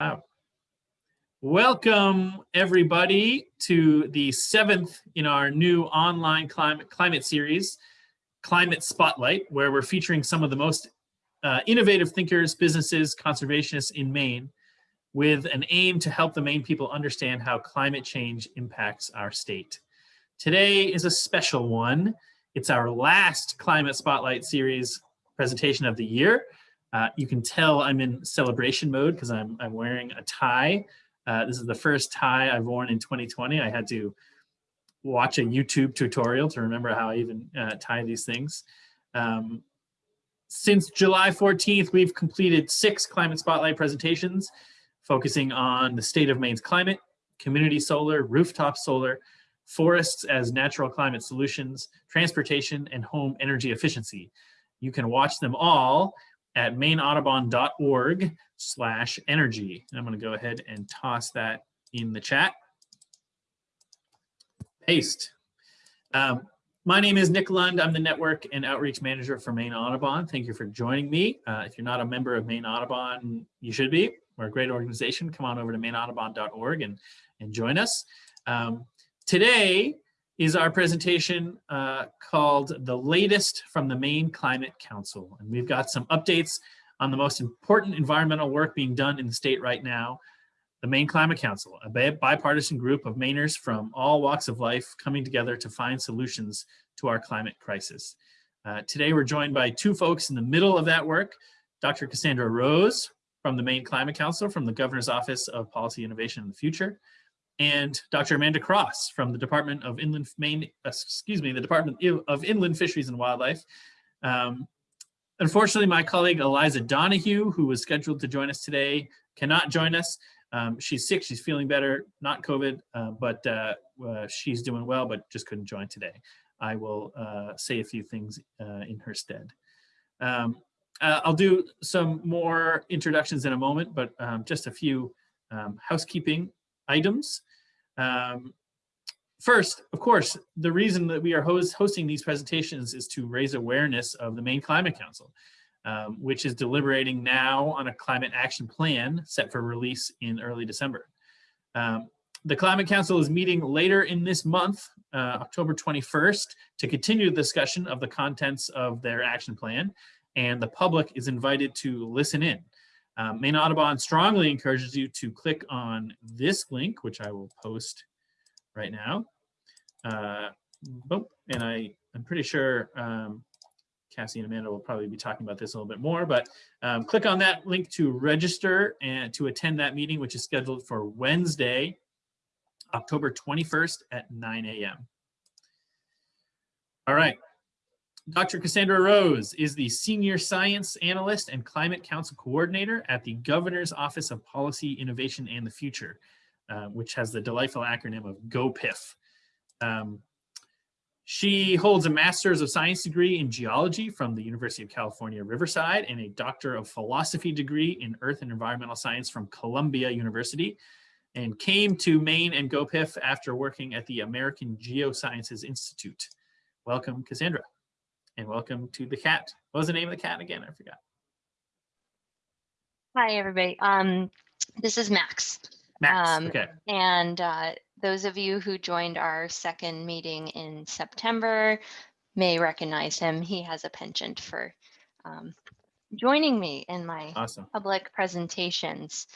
Wow. Welcome everybody to the seventh in our new online climate, climate series, Climate Spotlight, where we're featuring some of the most uh, innovative thinkers, businesses, conservationists in Maine with an aim to help the Maine people understand how climate change impacts our state. Today is a special one. It's our last Climate Spotlight series presentation of the year. Uh, you can tell I'm in celebration mode because I'm, I'm wearing a tie. Uh, this is the first tie I've worn in 2020. I had to watch a YouTube tutorial to remember how I even uh, tie these things. Um, since July 14th, we've completed six Climate Spotlight presentations focusing on the state of Maine's climate, community solar, rooftop solar, forests as natural climate solutions, transportation, and home energy efficiency. You can watch them all at maineaudubon.org slash energy. And I'm going to go ahead and toss that in the chat. Paste. Um, my name is Nick Lund. I'm the Network and Outreach Manager for Maine Audubon. Thank you for joining me. Uh, if you're not a member of Maine Audubon, you should be. We're a great organization. Come on over to maineaudubon.org and, and join us. Um, today, is our presentation uh, called The Latest from the Maine Climate Council. And we've got some updates on the most important environmental work being done in the state right now. The Maine Climate Council, a bipartisan group of Mainers from all walks of life coming together to find solutions to our climate crisis. Uh, today we're joined by two folks in the middle of that work, Dr. Cassandra Rose from the Maine Climate Council from the Governor's Office of Policy Innovation in the Future, and Dr. Amanda Cross from the Department of Inland Maine, excuse me, the Department of Inland Fisheries and Wildlife. Um, unfortunately, my colleague Eliza Donoghue, who was scheduled to join us today, cannot join us. Um, she's sick, she's feeling better, not COVID, uh, but uh, uh, she's doing well, but just couldn't join today. I will uh, say a few things uh, in her stead. Um, uh, I'll do some more introductions in a moment, but um, just a few um, housekeeping items. Um, first, of course, the reason that we are host hosting these presentations is to raise awareness of the Maine Climate Council, um, which is deliberating now on a climate action plan set for release in early December. Um, the Climate Council is meeting later in this month, uh, October 21st, to continue the discussion of the contents of their action plan, and the public is invited to listen in. Um, Maine Audubon strongly encourages you to click on this link, which I will post right now. Uh, and I, I'm pretty sure um, Cassie and Amanda will probably be talking about this a little bit more, but um, click on that link to register and to attend that meeting, which is scheduled for Wednesday, October 21st at 9 a.m. All right, Dr. Cassandra Rose is the Senior Science Analyst and Climate Council Coordinator at the Governor's Office of Policy, Innovation, and the Future, uh, which has the delightful acronym of GOPIF. Um, she holds a Master's of Science degree in Geology from the University of California, Riverside, and a Doctor of Philosophy degree in Earth and Environmental Science from Columbia University, and came to Maine and GOPIF after working at the American Geosciences Institute. Welcome, Cassandra and welcome to the cat. What was the name of the cat again? I forgot. Hi, everybody. Um, this is Max. Max, um, okay. And uh, those of you who joined our second meeting in September may recognize him. He has a penchant for um, joining me in my awesome. public presentations.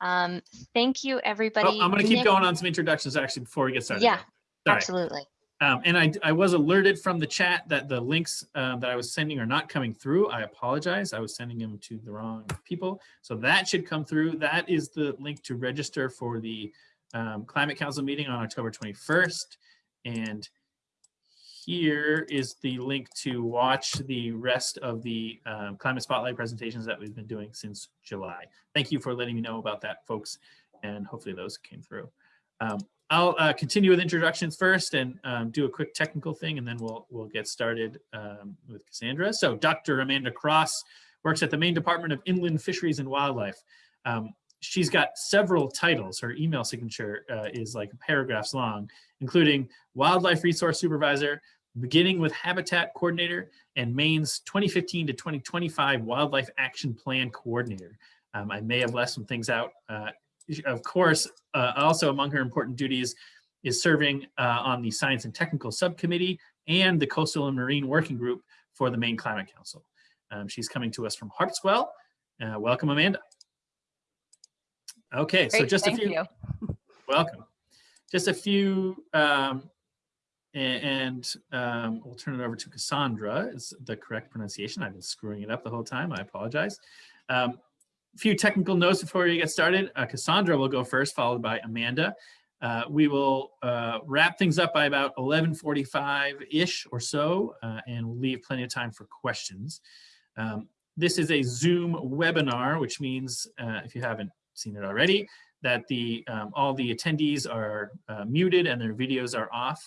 Um, thank you, everybody. Oh, I'm going to keep Nick going on some introductions actually before we get started. Yeah, absolutely. Um, and I, I was alerted from the chat that the links uh, that I was sending are not coming through. I apologize. I was sending them to the wrong people. So that should come through. That is the link to register for the um, Climate Council meeting on October 21st. And here is the link to watch the rest of the um, Climate Spotlight presentations that we've been doing since July. Thank you for letting me know about that, folks. And hopefully those came through. Um, I'll uh, continue with introductions first and um, do a quick technical thing, and then we'll we'll get started um, with Cassandra. So Dr. Amanda Cross works at the Maine Department of Inland Fisheries and Wildlife. Um, she's got several titles. Her email signature uh, is like paragraphs long, including Wildlife Resource Supervisor, beginning with Habitat Coordinator, and Maine's 2015 to 2025 Wildlife Action Plan Coordinator. Um, I may have left some things out. Uh, of course, uh, also among her important duties is serving uh, on the Science and Technical Subcommittee and the Coastal and Marine Working Group for the Maine Climate Council. Um, she's coming to us from Harpswell. Uh, welcome, Amanda. Okay, Great, so just a few. you. Welcome. Just a few, um, and um, we'll turn it over to Cassandra. Is the correct pronunciation? I've been screwing it up the whole time. I apologize. Um, a few technical notes before we get started. Uh, Cassandra will go first, followed by Amanda. Uh, we will uh, wrap things up by about 11.45-ish or so, uh, and we'll leave plenty of time for questions. Um, this is a Zoom webinar, which means, uh, if you haven't seen it already, that the um, all the attendees are uh, muted and their videos are off.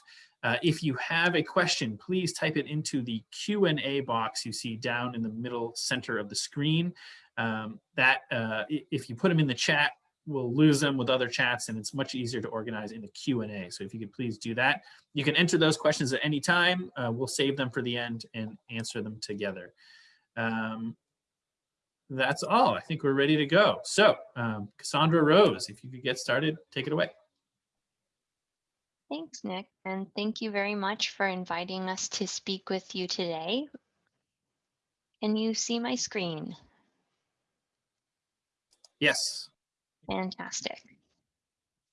If you have a question, please type it into the Q&A box you see down in the middle center of the screen. Um, that if you put them in the chat, we'll lose them with other chats and it's much easier to organize in the Q&A. So if you could please do that. You can enter those questions at any time. Uh, we'll save them for the end and answer them together. Um, that's all. I think we're ready to go. So um, Cassandra Rose, if you could get started, take it away. Thanks, Nick. And thank you very much for inviting us to speak with you today. Can you see my screen? Yes. Fantastic.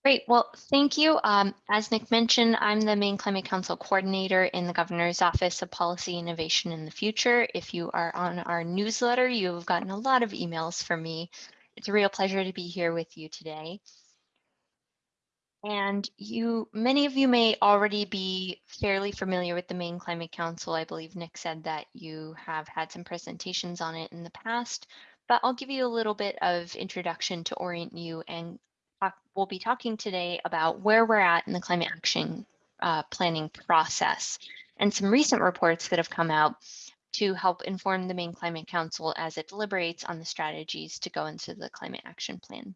Great. Well, thank you. Um, as Nick mentioned, I'm the Maine Climate Council Coordinator in the Governor's Office of Policy Innovation in the Future. If you are on our newsletter, you've gotten a lot of emails from me. It's a real pleasure to be here with you today. And you, many of you may already be fairly familiar with the Maine Climate Council. I believe Nick said that you have had some presentations on it in the past but I'll give you a little bit of introduction to orient you and we'll be talking today about where we're at in the climate action uh, planning process and some recent reports that have come out to help inform the Maine Climate Council as it deliberates on the strategies to go into the climate action plan.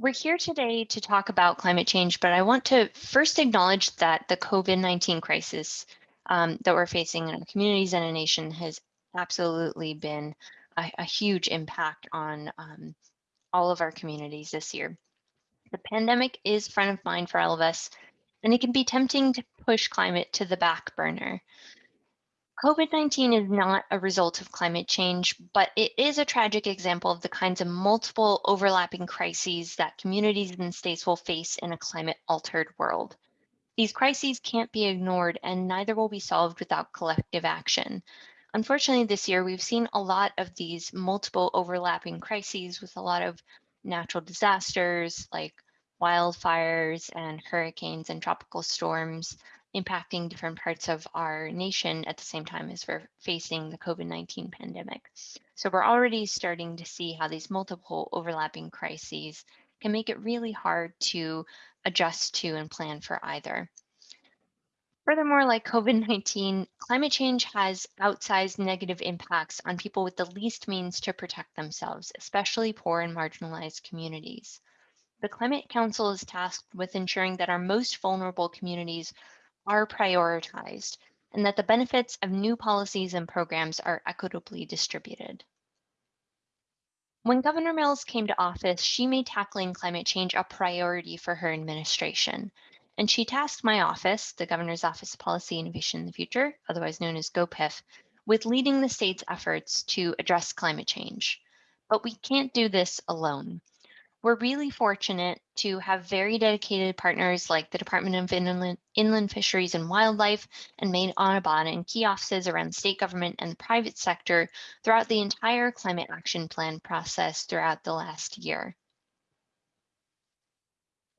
We're here today to talk about climate change, but I want to first acknowledge that the COVID-19 crisis um, that we're facing in our communities and a nation has absolutely been a, a huge impact on um, all of our communities this year. The pandemic is front of mind for all of us, and it can be tempting to push climate to the back burner. COVID-19 is not a result of climate change, but it is a tragic example of the kinds of multiple overlapping crises that communities and states will face in a climate altered world. These crises can't be ignored and neither will be solved without collective action. Unfortunately, this year we've seen a lot of these multiple overlapping crises with a lot of natural disasters like wildfires and hurricanes and tropical storms impacting different parts of our nation at the same time as we're facing the COVID-19 pandemic. So we're already starting to see how these multiple overlapping crises can make it really hard to adjust to and plan for either. Furthermore, like COVID-19, climate change has outsized negative impacts on people with the least means to protect themselves, especially poor and marginalized communities. The Climate Council is tasked with ensuring that our most vulnerable communities are prioritized and that the benefits of new policies and programs are equitably distributed. When Governor Mills came to office, she made tackling climate change a priority for her administration and she tasked my office, the Governor's Office of Policy Innovation in the Future, otherwise known as GOPIF, with leading the state's efforts to address climate change. But we can't do this alone. We're really fortunate to have very dedicated partners like the Department of Inland, Inland Fisheries and Wildlife and Maine Audubon and key offices around state government and the private sector throughout the entire climate action plan process throughout the last year.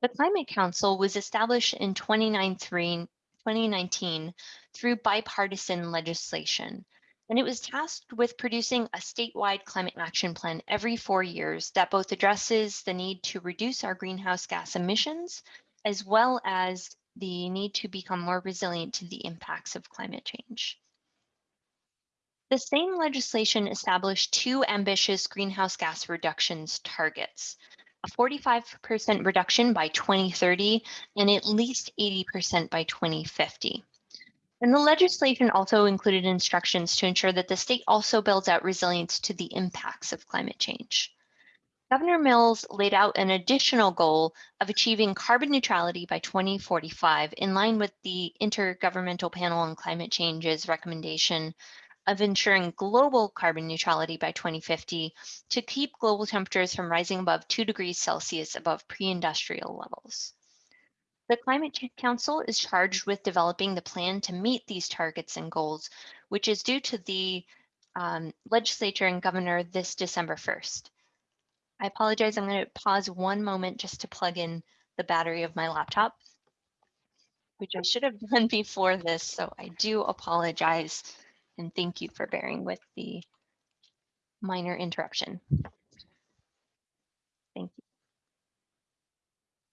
The Climate Council was established in 2019 through bipartisan legislation, and it was tasked with producing a statewide climate action plan every four years that both addresses the need to reduce our greenhouse gas emissions, as well as the need to become more resilient to the impacts of climate change. The same legislation established two ambitious greenhouse gas reductions targets a 45% reduction by 2030 and at least 80% by 2050. And the legislation also included instructions to ensure that the state also builds out resilience to the impacts of climate change. Governor Mills laid out an additional goal of achieving carbon neutrality by 2045 in line with the Intergovernmental Panel on Climate Change's recommendation of ensuring global carbon neutrality by 2050 to keep global temperatures from rising above 2 degrees Celsius above pre-industrial levels. The Climate Change Council is charged with developing the plan to meet these targets and goals, which is due to the um, legislature and governor this December 1st. I apologize. I'm going to pause one moment just to plug in the battery of my laptop, which I should have done before this. So I do apologize and thank you for bearing with the minor interruption. Thank you.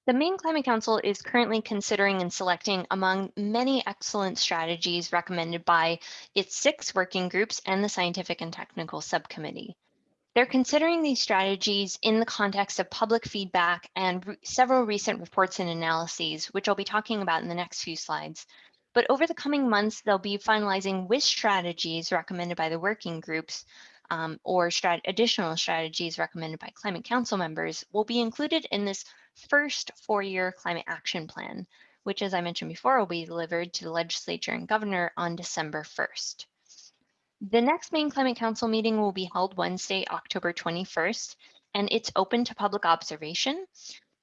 The Maine Climate Council is currently considering and selecting among many excellent strategies recommended by its six working groups and the Scientific and Technical Subcommittee. They're considering these strategies in the context of public feedback and re several recent reports and analyses, which I'll be talking about in the next few slides. But over the coming months, they'll be finalizing which strategies recommended by the working groups um, or strat additional strategies recommended by Climate Council members will be included in this first four-year climate action plan, which, as I mentioned before, will be delivered to the legislature and governor on December 1st. The next Maine Climate Council meeting will be held Wednesday, October 21st, and it's open to public observation.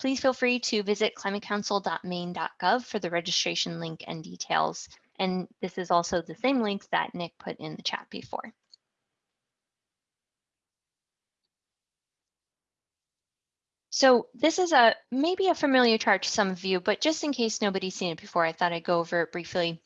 Please feel free to visit climatecouncil.maine.gov for the registration link and details. And this is also the same link that Nick put in the chat before. So this is a maybe a familiar chart to some of you, but just in case nobody's seen it before, I thought I'd go over it briefly.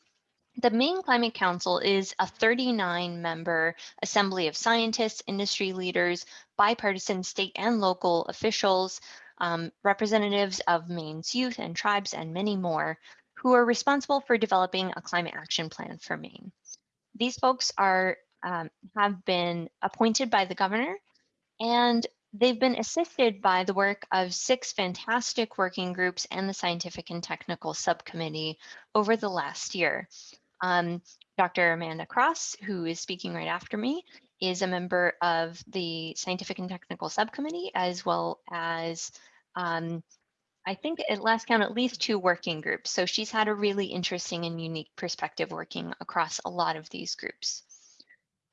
The Maine Climate Council is a 39 member assembly of scientists, industry leaders, bipartisan state and local officials, um, representatives of Maine's youth and tribes, and many more who are responsible for developing a climate action plan for Maine. These folks are um, have been appointed by the governor and they've been assisted by the work of six fantastic working groups and the scientific and technical subcommittee over the last year. Um, Dr. Amanda Cross, who is speaking right after me, is a member of the Scientific and Technical Subcommittee, as well as, um, I think at last count, at least two working groups. So she's had a really interesting and unique perspective working across a lot of these groups.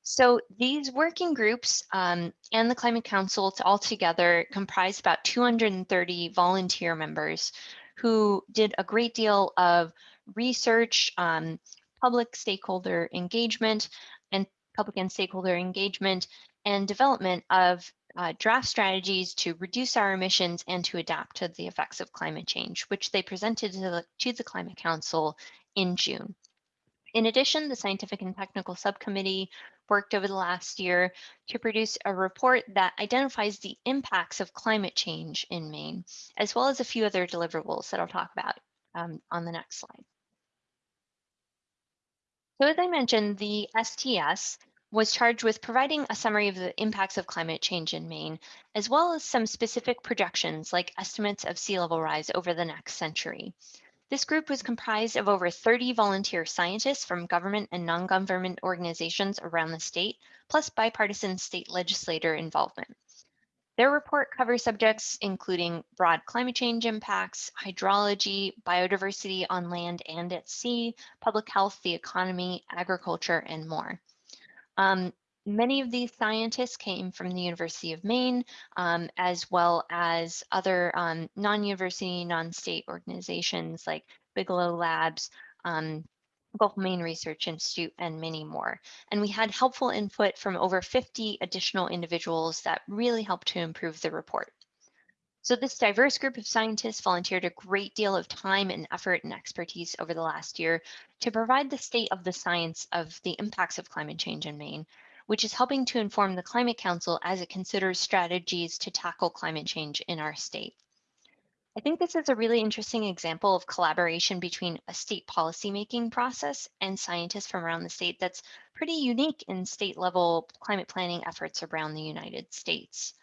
So these working groups um, and the Climate Council all together comprise about 230 volunteer members who did a great deal of research, um, public stakeholder engagement public and stakeholder engagement and development of uh, draft strategies to reduce our emissions and to adapt to the effects of climate change, which they presented to the, to the Climate Council in June. In addition, the Scientific and Technical Subcommittee worked over the last year to produce a report that identifies the impacts of climate change in Maine, as well as a few other deliverables that I'll talk about um, on the next slide. So as I mentioned, the STS was charged with providing a summary of the impacts of climate change in Maine, as well as some specific projections like estimates of sea level rise over the next century. This group was comprised of over 30 volunteer scientists from government and non-government organizations around the state, plus bipartisan state legislator involvement. Their report covers subjects including broad climate change impacts, hydrology, biodiversity on land and at sea, public health, the economy, agriculture, and more. Um, many of these scientists came from the University of Maine, um, as well as other um, non-university, non-state organizations like Bigelow Labs, um, Gulf Maine Research Institute, and many more. And we had helpful input from over 50 additional individuals that really helped to improve the report. So this diverse group of scientists volunteered a great deal of time and effort and expertise over the last year to provide the state of the science of the impacts of climate change in Maine, which is helping to inform the Climate Council as it considers strategies to tackle climate change in our state. I think this is a really interesting example of collaboration between a state policymaking process and scientists from around the state that's pretty unique in state level climate planning efforts around the United States.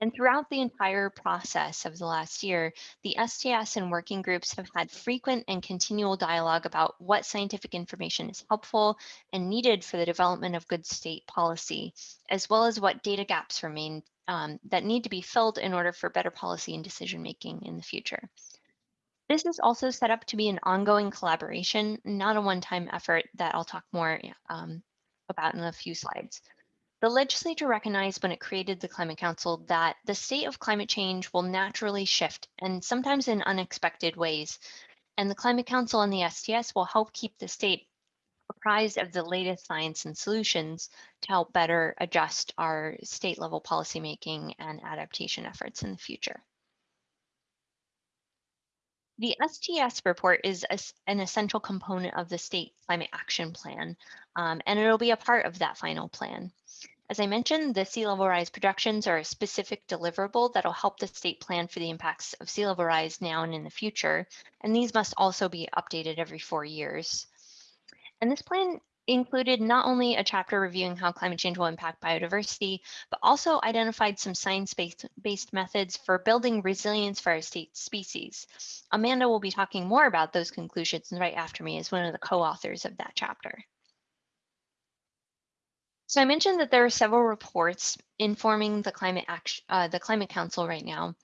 And throughout the entire process of the last year, the STS and working groups have had frequent and continual dialogue about what scientific information is helpful and needed for the development of good state policy, as well as what data gaps remain um, that need to be filled in order for better policy and decision making in the future. This is also set up to be an ongoing collaboration, not a one-time effort that I'll talk more um, about in a few slides. The legislature recognized when it created the Climate Council that the state of climate change will naturally shift and sometimes in unexpected ways. And the Climate Council and the STS will help keep the state of the latest science and solutions to help better adjust our state level policymaking and adaptation efforts in the future. The STS report is a, an essential component of the state climate action plan, um, and it'll be a part of that final plan. As I mentioned, the sea level rise projections are a specific deliverable that'll help the state plan for the impacts of sea level rise now and in the future, and these must also be updated every four years. And this plan included not only a chapter reviewing how climate change will impact biodiversity, but also identified some science-based methods for building resilience for our state species. Amanda will be talking more about those conclusions right after me as one of the co-authors of that chapter. So I mentioned that there are several reports informing the climate action, uh, the Climate Council right now.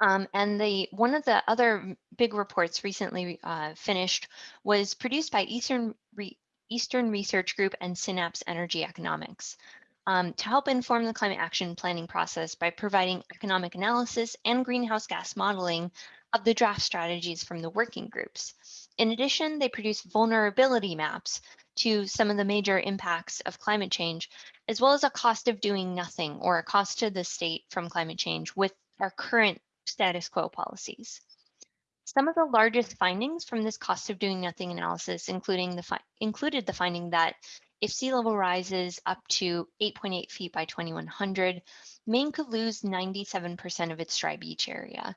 Um, and the one of the other big reports recently uh, finished was produced by Eastern Re Eastern Research Group and Synapse Energy Economics um, to help inform the climate action planning process by providing economic analysis and greenhouse gas modeling of the draft strategies from the working groups. In addition, they produce vulnerability maps to some of the major impacts of climate change, as well as a cost of doing nothing or a cost to the state from climate change with our current status quo policies. Some of the largest findings from this cost of doing nothing analysis, including the included the finding that if sea level rises up to 8.8 feet by 2100, Maine could lose 97% of its dry beach area.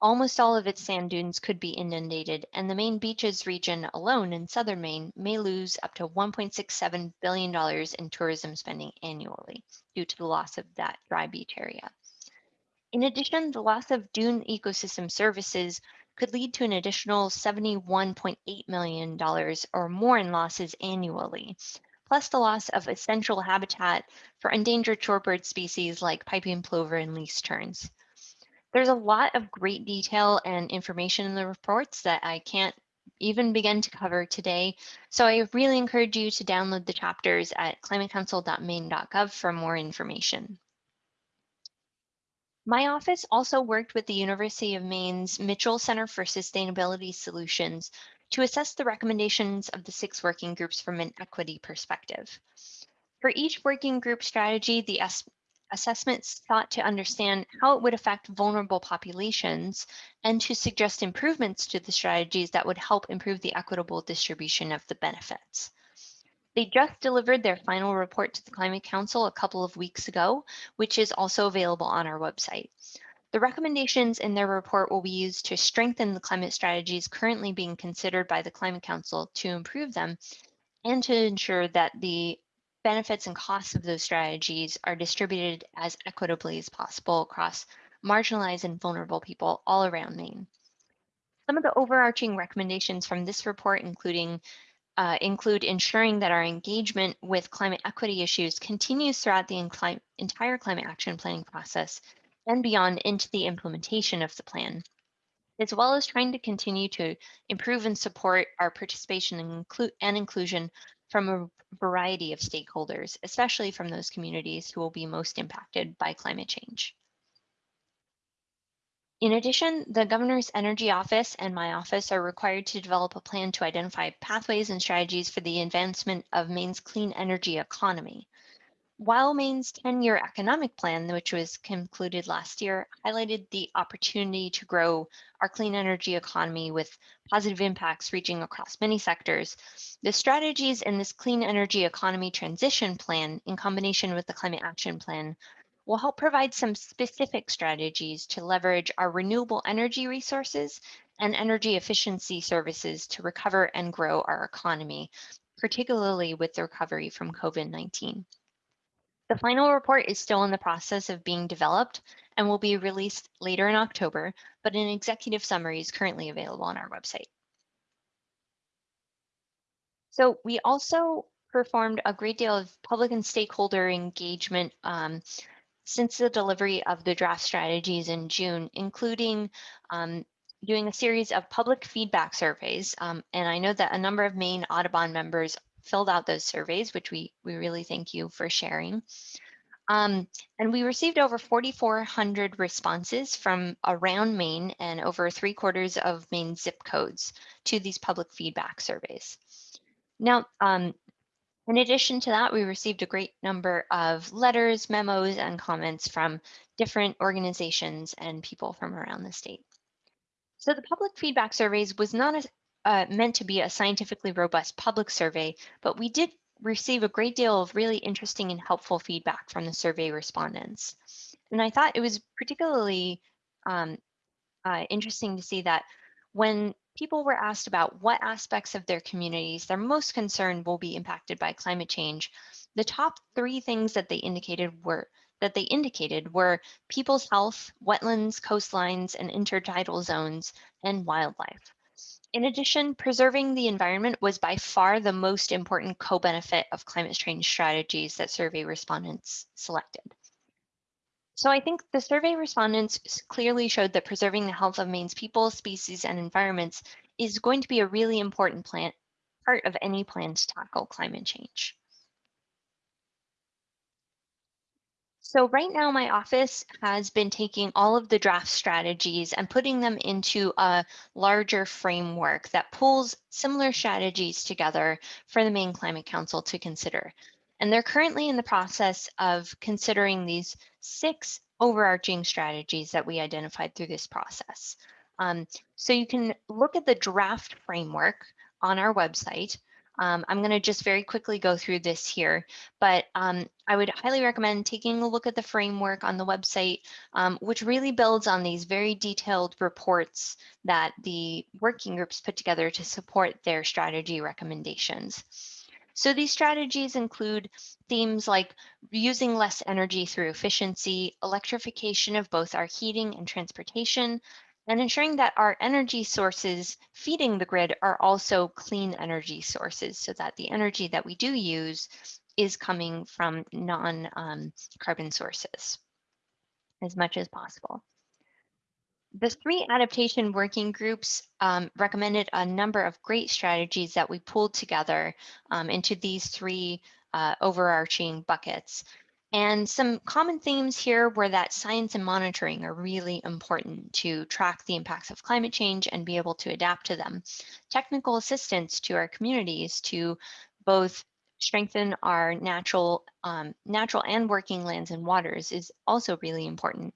Almost all of its sand dunes could be inundated, and the Maine beaches region alone in southern Maine may lose up to $1.67 billion in tourism spending annually due to the loss of that dry beach area. In addition, the loss of dune ecosystem services could lead to an additional $71.8 million or more in losses annually, plus the loss of essential habitat for endangered shorebird species like piping plover and least terns. There's a lot of great detail and information in the reports that I can't even begin to cover today. So I really encourage you to download the chapters at climatecouncil.maine.gov for more information. My office also worked with the University of Maine's Mitchell Center for Sustainability Solutions to assess the recommendations of the six working groups from an equity perspective. For each working group strategy, the assessments sought to understand how it would affect vulnerable populations and to suggest improvements to the strategies that would help improve the equitable distribution of the benefits. They just delivered their final report to the Climate Council a couple of weeks ago, which is also available on our website. The recommendations in their report will be used to strengthen the climate strategies currently being considered by the Climate Council to improve them and to ensure that the benefits and costs of those strategies are distributed as equitably as possible across marginalized and vulnerable people all around Maine. Some of the overarching recommendations from this report, including uh, include ensuring that our engagement with climate equity issues continues throughout the entire climate action planning process and beyond into the implementation of the plan, as well as trying to continue to improve and support our participation and, inclu and inclusion from a variety of stakeholders, especially from those communities who will be most impacted by climate change. In addition, the Governor's Energy Office and my office are required to develop a plan to identify pathways and strategies for the advancement of Maine's clean energy economy. While Maine's 10-year economic plan, which was concluded last year, highlighted the opportunity to grow our clean energy economy with positive impacts reaching across many sectors, the strategies in this clean energy economy transition plan in combination with the climate action plan will help provide some specific strategies to leverage our renewable energy resources and energy efficiency services to recover and grow our economy, particularly with the recovery from COVID-19. The final report is still in the process of being developed and will be released later in October, but an executive summary is currently available on our website. So we also performed a great deal of public and stakeholder engagement um, since the delivery of the draft strategies in June, including um, doing a series of public feedback surveys. Um, and I know that a number of Maine Audubon members filled out those surveys, which we, we really thank you for sharing. Um, and we received over 4,400 responses from around Maine and over three quarters of Maine zip codes to these public feedback surveys. Now, um, in addition to that, we received a great number of letters, memos, and comments from different organizations and people from around the state. So the public feedback surveys was not a, uh, meant to be a scientifically robust public survey, but we did receive a great deal of really interesting and helpful feedback from the survey respondents. And I thought it was particularly um, uh, interesting to see that when people were asked about what aspects of their communities they're most concerned will be impacted by climate change, the top three things that they indicated were that they indicated were people's health, wetlands, coastlines, and intertidal zones, and wildlife. In addition, preserving the environment was by far the most important co-benefit of climate change strategies that survey respondents selected. So I think the survey respondents clearly showed that preserving the health of Maine's people, species, and environments is going to be a really important plan, part of any plan to tackle climate change. So right now my office has been taking all of the draft strategies and putting them into a larger framework that pulls similar strategies together for the Maine Climate Council to consider. And they're currently in the process of considering these six overarching strategies that we identified through this process. Um, so you can look at the draft framework on our website um, I'm going to just very quickly go through this here, but um, I would highly recommend taking a look at the framework on the website, um, which really builds on these very detailed reports that the working groups put together to support their strategy recommendations. So these strategies include themes like using less energy through efficiency, electrification of both our heating and transportation, and ensuring that our energy sources feeding the grid are also clean energy sources so that the energy that we do use is coming from non-carbon um, sources as much as possible. The three adaptation working groups um, recommended a number of great strategies that we pulled together um, into these three uh, overarching buckets. And some common themes here were that science and monitoring are really important to track the impacts of climate change and be able to adapt to them. Technical assistance to our communities to both strengthen our natural, um, natural and working lands and waters is also really important.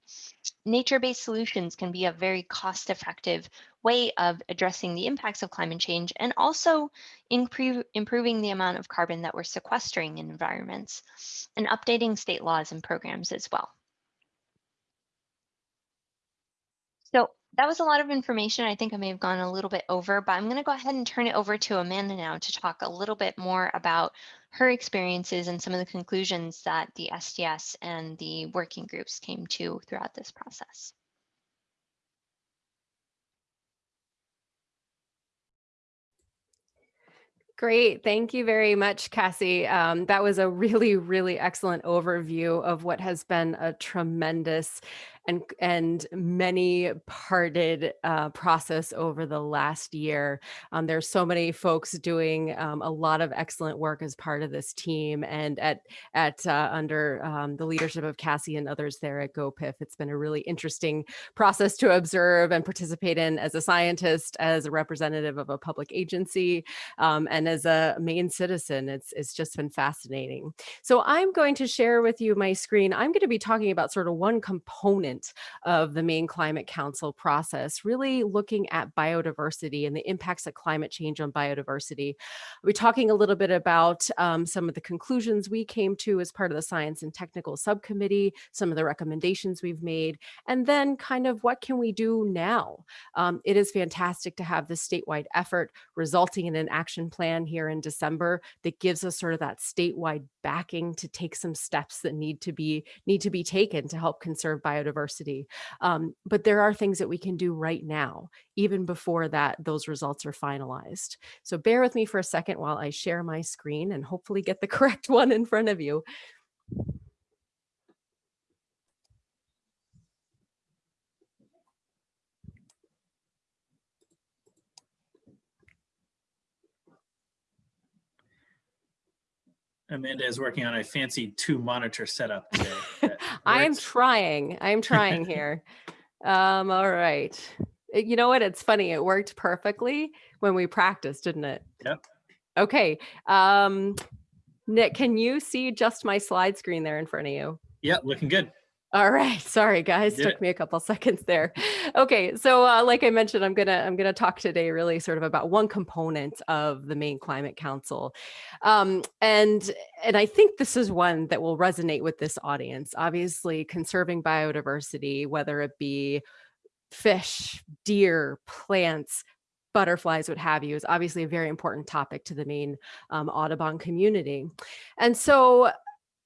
Nature-based solutions can be a very cost-effective way of addressing the impacts of climate change and also improve, improving the amount of carbon that we're sequestering in environments and updating state laws and programs as well. So that was a lot of information. I think I may have gone a little bit over, but I'm going to go ahead and turn it over to Amanda now to talk a little bit more about her experiences and some of the conclusions that the STS and the working groups came to throughout this process. Great. Thank you very much, Cassie. Um, that was a really, really excellent overview of what has been a tremendous and and many parted uh, process over the last year. Um, there's so many folks doing um, a lot of excellent work as part of this team and at at uh, under um, the leadership of Cassie and others there at GoPIF. It's been a really interesting process to observe and participate in as a scientist, as a representative of a public agency, um, and as a Maine citizen. It's, it's just been fascinating. So I'm going to share with you my screen. I'm going to be talking about sort of one component component of the Maine Climate Council process, really looking at biodiversity and the impacts of climate change on biodiversity. We're talking a little bit about um, some of the conclusions we came to as part of the Science and Technical Subcommittee, some of the recommendations we've made, and then kind of what can we do now? Um, it is fantastic to have this statewide effort resulting in an action plan here in December that gives us sort of that statewide backing to take some steps that need to be need to be taken to help conserve biodiversity university. Um, but there are things that we can do right now, even before that those results are finalized. So bear with me for a second while I share my screen and hopefully get the correct one in front of you. Amanda is working on a fancy two monitor setup today. I am trying. I am trying here. um, all right. Uh, You know what? It's funny. It worked perfectly when we practiced, didn't it? Yep. Okay. Um, Nick, can you see just my slide screen there in front of you? Yeah, looking good. All right. Sorry, guys. Did Took me a couple seconds there. Okay. So, uh, like I mentioned, I'm gonna I'm gonna talk today really sort of about one component of the Maine Climate Council, um, and and I think this is one that will resonate with this audience. Obviously, conserving biodiversity, whether it be fish, deer, plants. Butterflies, what have you, is obviously a very important topic to the Maine um, Audubon community. And so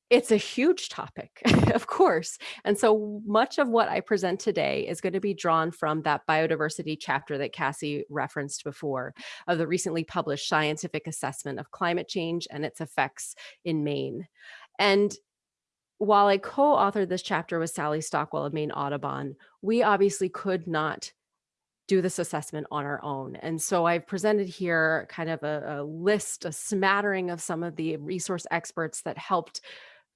it's a huge topic, of course. And so much of what I present today is going to be drawn from that biodiversity chapter that Cassie referenced before of the recently published scientific assessment of climate change and its effects in Maine. And while I co-authored this chapter with Sally Stockwell of Maine Audubon, we obviously could not do this assessment on our own. And so I've presented here kind of a, a list, a smattering of some of the resource experts that helped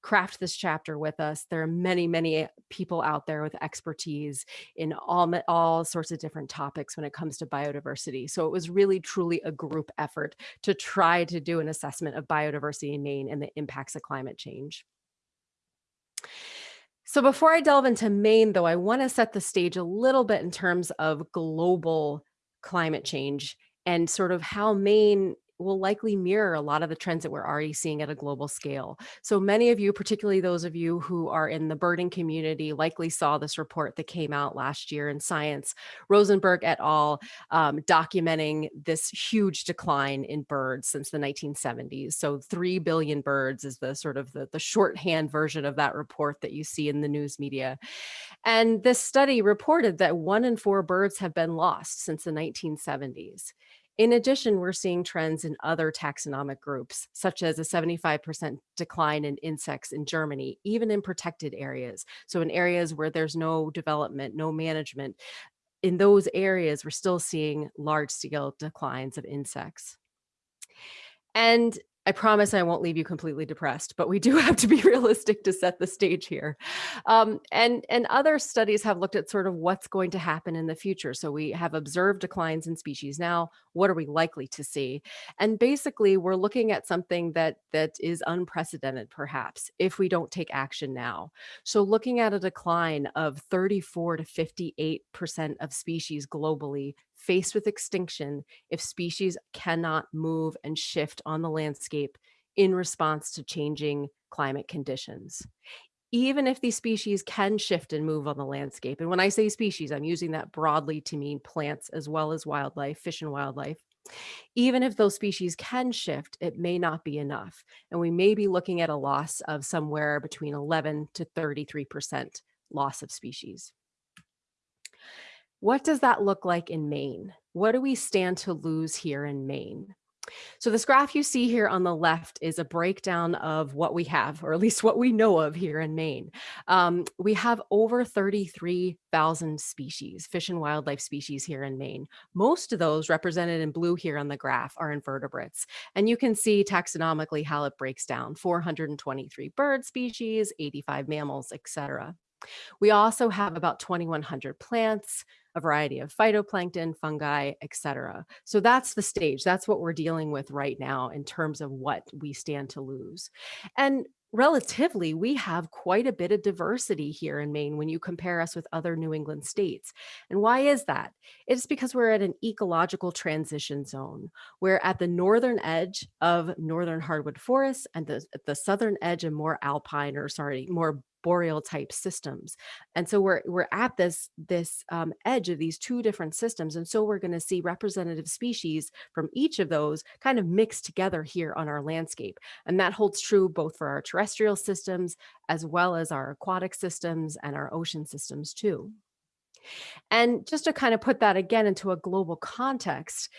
craft this chapter with us. There are many, many people out there with expertise in all, all sorts of different topics when it comes to biodiversity. So it was really, truly a group effort to try to do an assessment of biodiversity in Maine and the impacts of climate change. So before I delve into Maine, though, I want to set the stage a little bit in terms of global climate change and sort of how Maine will likely mirror a lot of the trends that we're already seeing at a global scale. So many of you, particularly those of you who are in the birding community, likely saw this report that came out last year in Science, Rosenberg et al., um, documenting this huge decline in birds since the 1970s. So 3 billion birds is the sort of the, the shorthand version of that report that you see in the news media. And this study reported that one in four birds have been lost since the 1970s. In addition, we're seeing trends in other taxonomic groups, such as a 75% decline in insects in Germany, even in protected areas. So in areas where there's no development, no management, in those areas, we're still seeing large scale declines of insects. And I promise I won't leave you completely depressed, but we do have to be realistic to set the stage here. Um, and, and other studies have looked at sort of what's going to happen in the future. So we have observed declines in species now. What are we likely to see? And basically, we're looking at something that that is unprecedented, perhaps, if we don't take action now. So looking at a decline of 34 to 58% of species globally faced with extinction if species cannot move and shift on the landscape in response to changing climate conditions. Even if these species can shift and move on the landscape, and when I say species, I'm using that broadly to mean plants as well as wildlife, fish and wildlife. Even if those species can shift, it may not be enough. And we may be looking at a loss of somewhere between 11 to 33% loss of species. What does that look like in Maine? What do we stand to lose here in Maine? So this graph you see here on the left is a breakdown of what we have, or at least what we know of here in Maine. Um, we have over 33,000 species, fish and wildlife species here in Maine. Most of those represented in blue here on the graph are invertebrates. And you can see taxonomically how it breaks down, 423 bird species, 85 mammals, etc. We also have about 2,100 plants, variety of phytoplankton, fungi, etc. So that's the stage. That's what we're dealing with right now in terms of what we stand to lose. And relatively, we have quite a bit of diversity here in Maine when you compare us with other New England states. And why is that? It's because we're at an ecological transition zone. We're at the northern edge of northern hardwood forests and the, the southern edge of more alpine or sorry, more boreal type systems. And so we're we're at this this um, edge of these two different systems. And so we're going to see representative species from each of those kind of mixed together here on our landscape. And that holds true both for our terrestrial systems as well as our aquatic systems and our ocean systems too. And just to kind of put that again into a global context,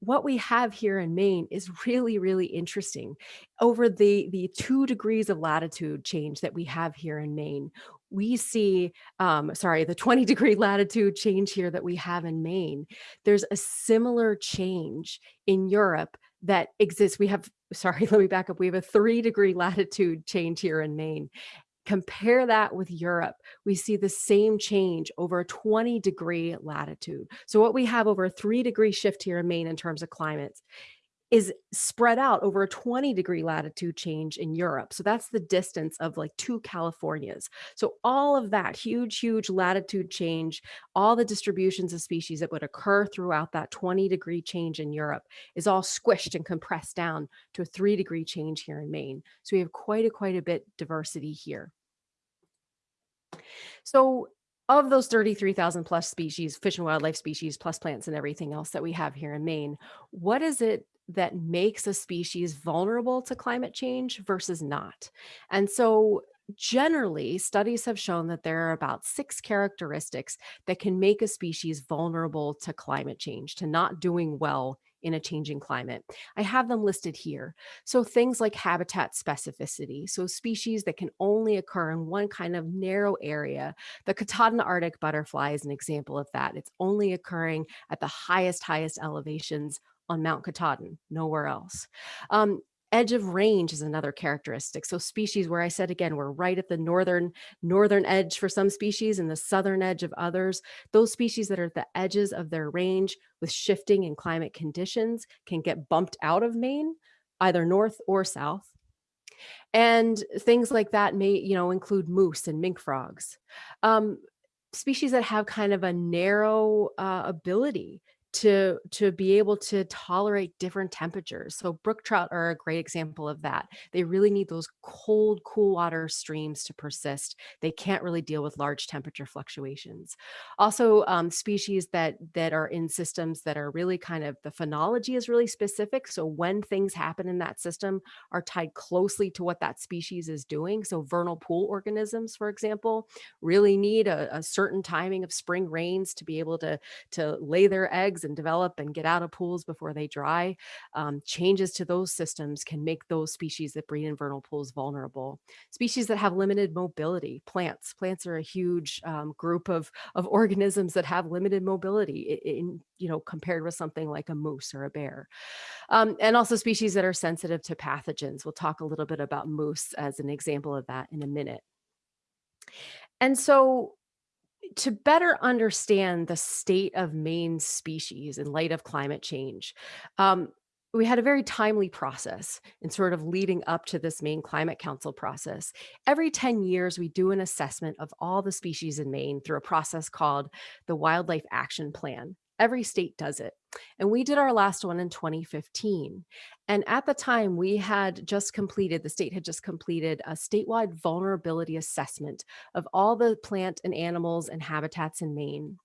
what we have here in Maine is really, really interesting. Over the, the two degrees of latitude change that we have here in Maine, we see, um, sorry, the 20 degree latitude change here that we have in Maine, there's a similar change in Europe that exists. We have, sorry, let me back up. We have a three degree latitude change here in Maine. Compare that with Europe. We see the same change over a 20 degree latitude. So what we have over a three degree shift here in Maine in terms of climates is spread out over a 20 degree latitude change in Europe. So that's the distance of like two Californias. So all of that huge, huge latitude change, all the distributions of species that would occur throughout that 20 degree change in Europe is all squished and compressed down to a three degree change here in Maine. So we have quite a, quite a bit diversity here. So of those 33,000 plus species, fish and wildlife species, plus plants and everything else that we have here in Maine, what is it that makes a species vulnerable to climate change versus not. And so generally studies have shown that there are about six characteristics that can make a species vulnerable to climate change, to not doing well in a changing climate. I have them listed here. So things like habitat specificity, so species that can only occur in one kind of narrow area. The Katahdin Arctic butterfly is an example of that. It's only occurring at the highest, highest elevations on Mount Katahdin, nowhere else. Um, edge of range is another characteristic. So species where I said again, we're right at the northern northern edge for some species and the southern edge of others. Those species that are at the edges of their range with shifting in climate conditions can get bumped out of Maine, either north or south. And things like that may, you know, include moose and mink frogs. Um, species that have kind of a narrow uh, ability to to be able to tolerate different temperatures. So brook trout are a great example of that. They really need those cold, cool water streams to persist. They can't really deal with large temperature fluctuations. Also, um, species that that are in systems that are really kind of the phenology is really specific. So when things happen in that system are tied closely to what that species is doing. So vernal pool organisms, for example, really need a, a certain timing of spring rains to be able to to lay their eggs and develop and get out of pools before they dry. Um, changes to those systems can make those species that breed in vernal pools vulnerable. Species that have limited mobility, plants. Plants are a huge um, group of, of organisms that have limited mobility in, you know, compared with something like a moose or a bear. Um, and also species that are sensitive to pathogens. We'll talk a little bit about moose as an example of that in a minute. And so to better understand the state of Maine species in light of climate change, um, we had a very timely process in sort of leading up to this Maine Climate Council process. Every 10 years, we do an assessment of all the species in Maine through a process called the Wildlife Action Plan. Every state does it. And we did our last one in 2015. And at the time, we had just completed, the state had just completed a statewide vulnerability assessment of all the plant and animals and habitats in Maine.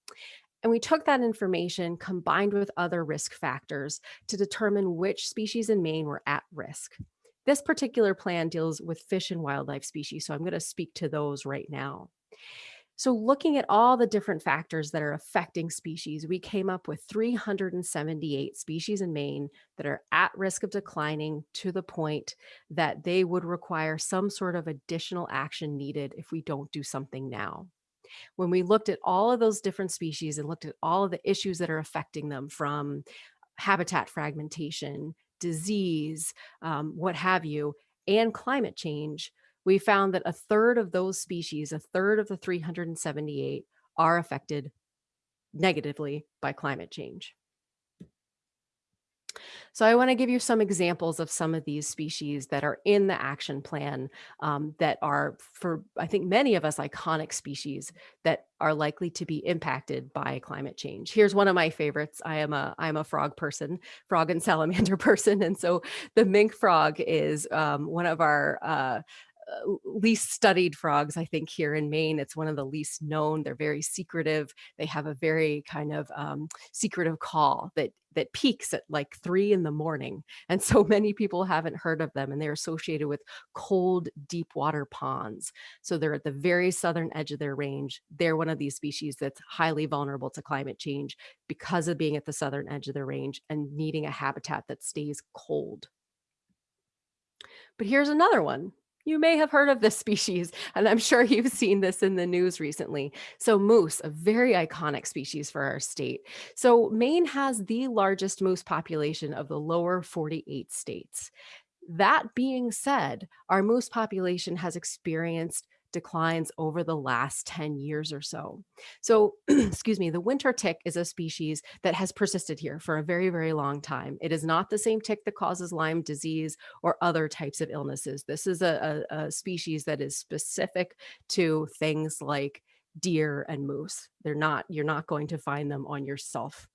And we took that information combined with other risk factors to determine which species in Maine were at risk. This particular plan deals with fish and wildlife species, so I'm going to speak to those right now. So looking at all the different factors that are affecting species, we came up with 378 species in Maine that are at risk of declining to the point that they would require some sort of additional action needed if we don't do something now. When we looked at all of those different species and looked at all of the issues that are affecting them from habitat fragmentation, disease, um, what have you, and climate change, we found that a third of those species, a third of the 378 are affected negatively by climate change. So I want to give you some examples of some of these species that are in the action plan um, that are for, I think many of us iconic species that are likely to be impacted by climate change. Here's one of my favorites. I am a, I'm a frog person, frog and salamander person. And so the mink frog is um, one of our uh, least studied frogs, I think, here in Maine. It's one of the least known. They're very secretive. They have a very kind of um, secretive call that that peaks at like three in the morning. And so many people haven't heard of them and they're associated with cold, deep water ponds. So they're at the very southern edge of their range. They're one of these species that's highly vulnerable to climate change because of being at the southern edge of their range and needing a habitat that stays cold. But here's another one you may have heard of this species, and I'm sure you've seen this in the news recently. So moose, a very iconic species for our state. So Maine has the largest moose population of the lower 48 states. That being said, our moose population has experienced declines over the last 10 years or so. So, excuse me, the winter tick is a species that has persisted here for a very, very long time. It is not the same tick that causes Lyme disease or other types of illnesses. This is a, a, a species that is specific to things like deer and moose. They're not, you're not going to find them on yourself.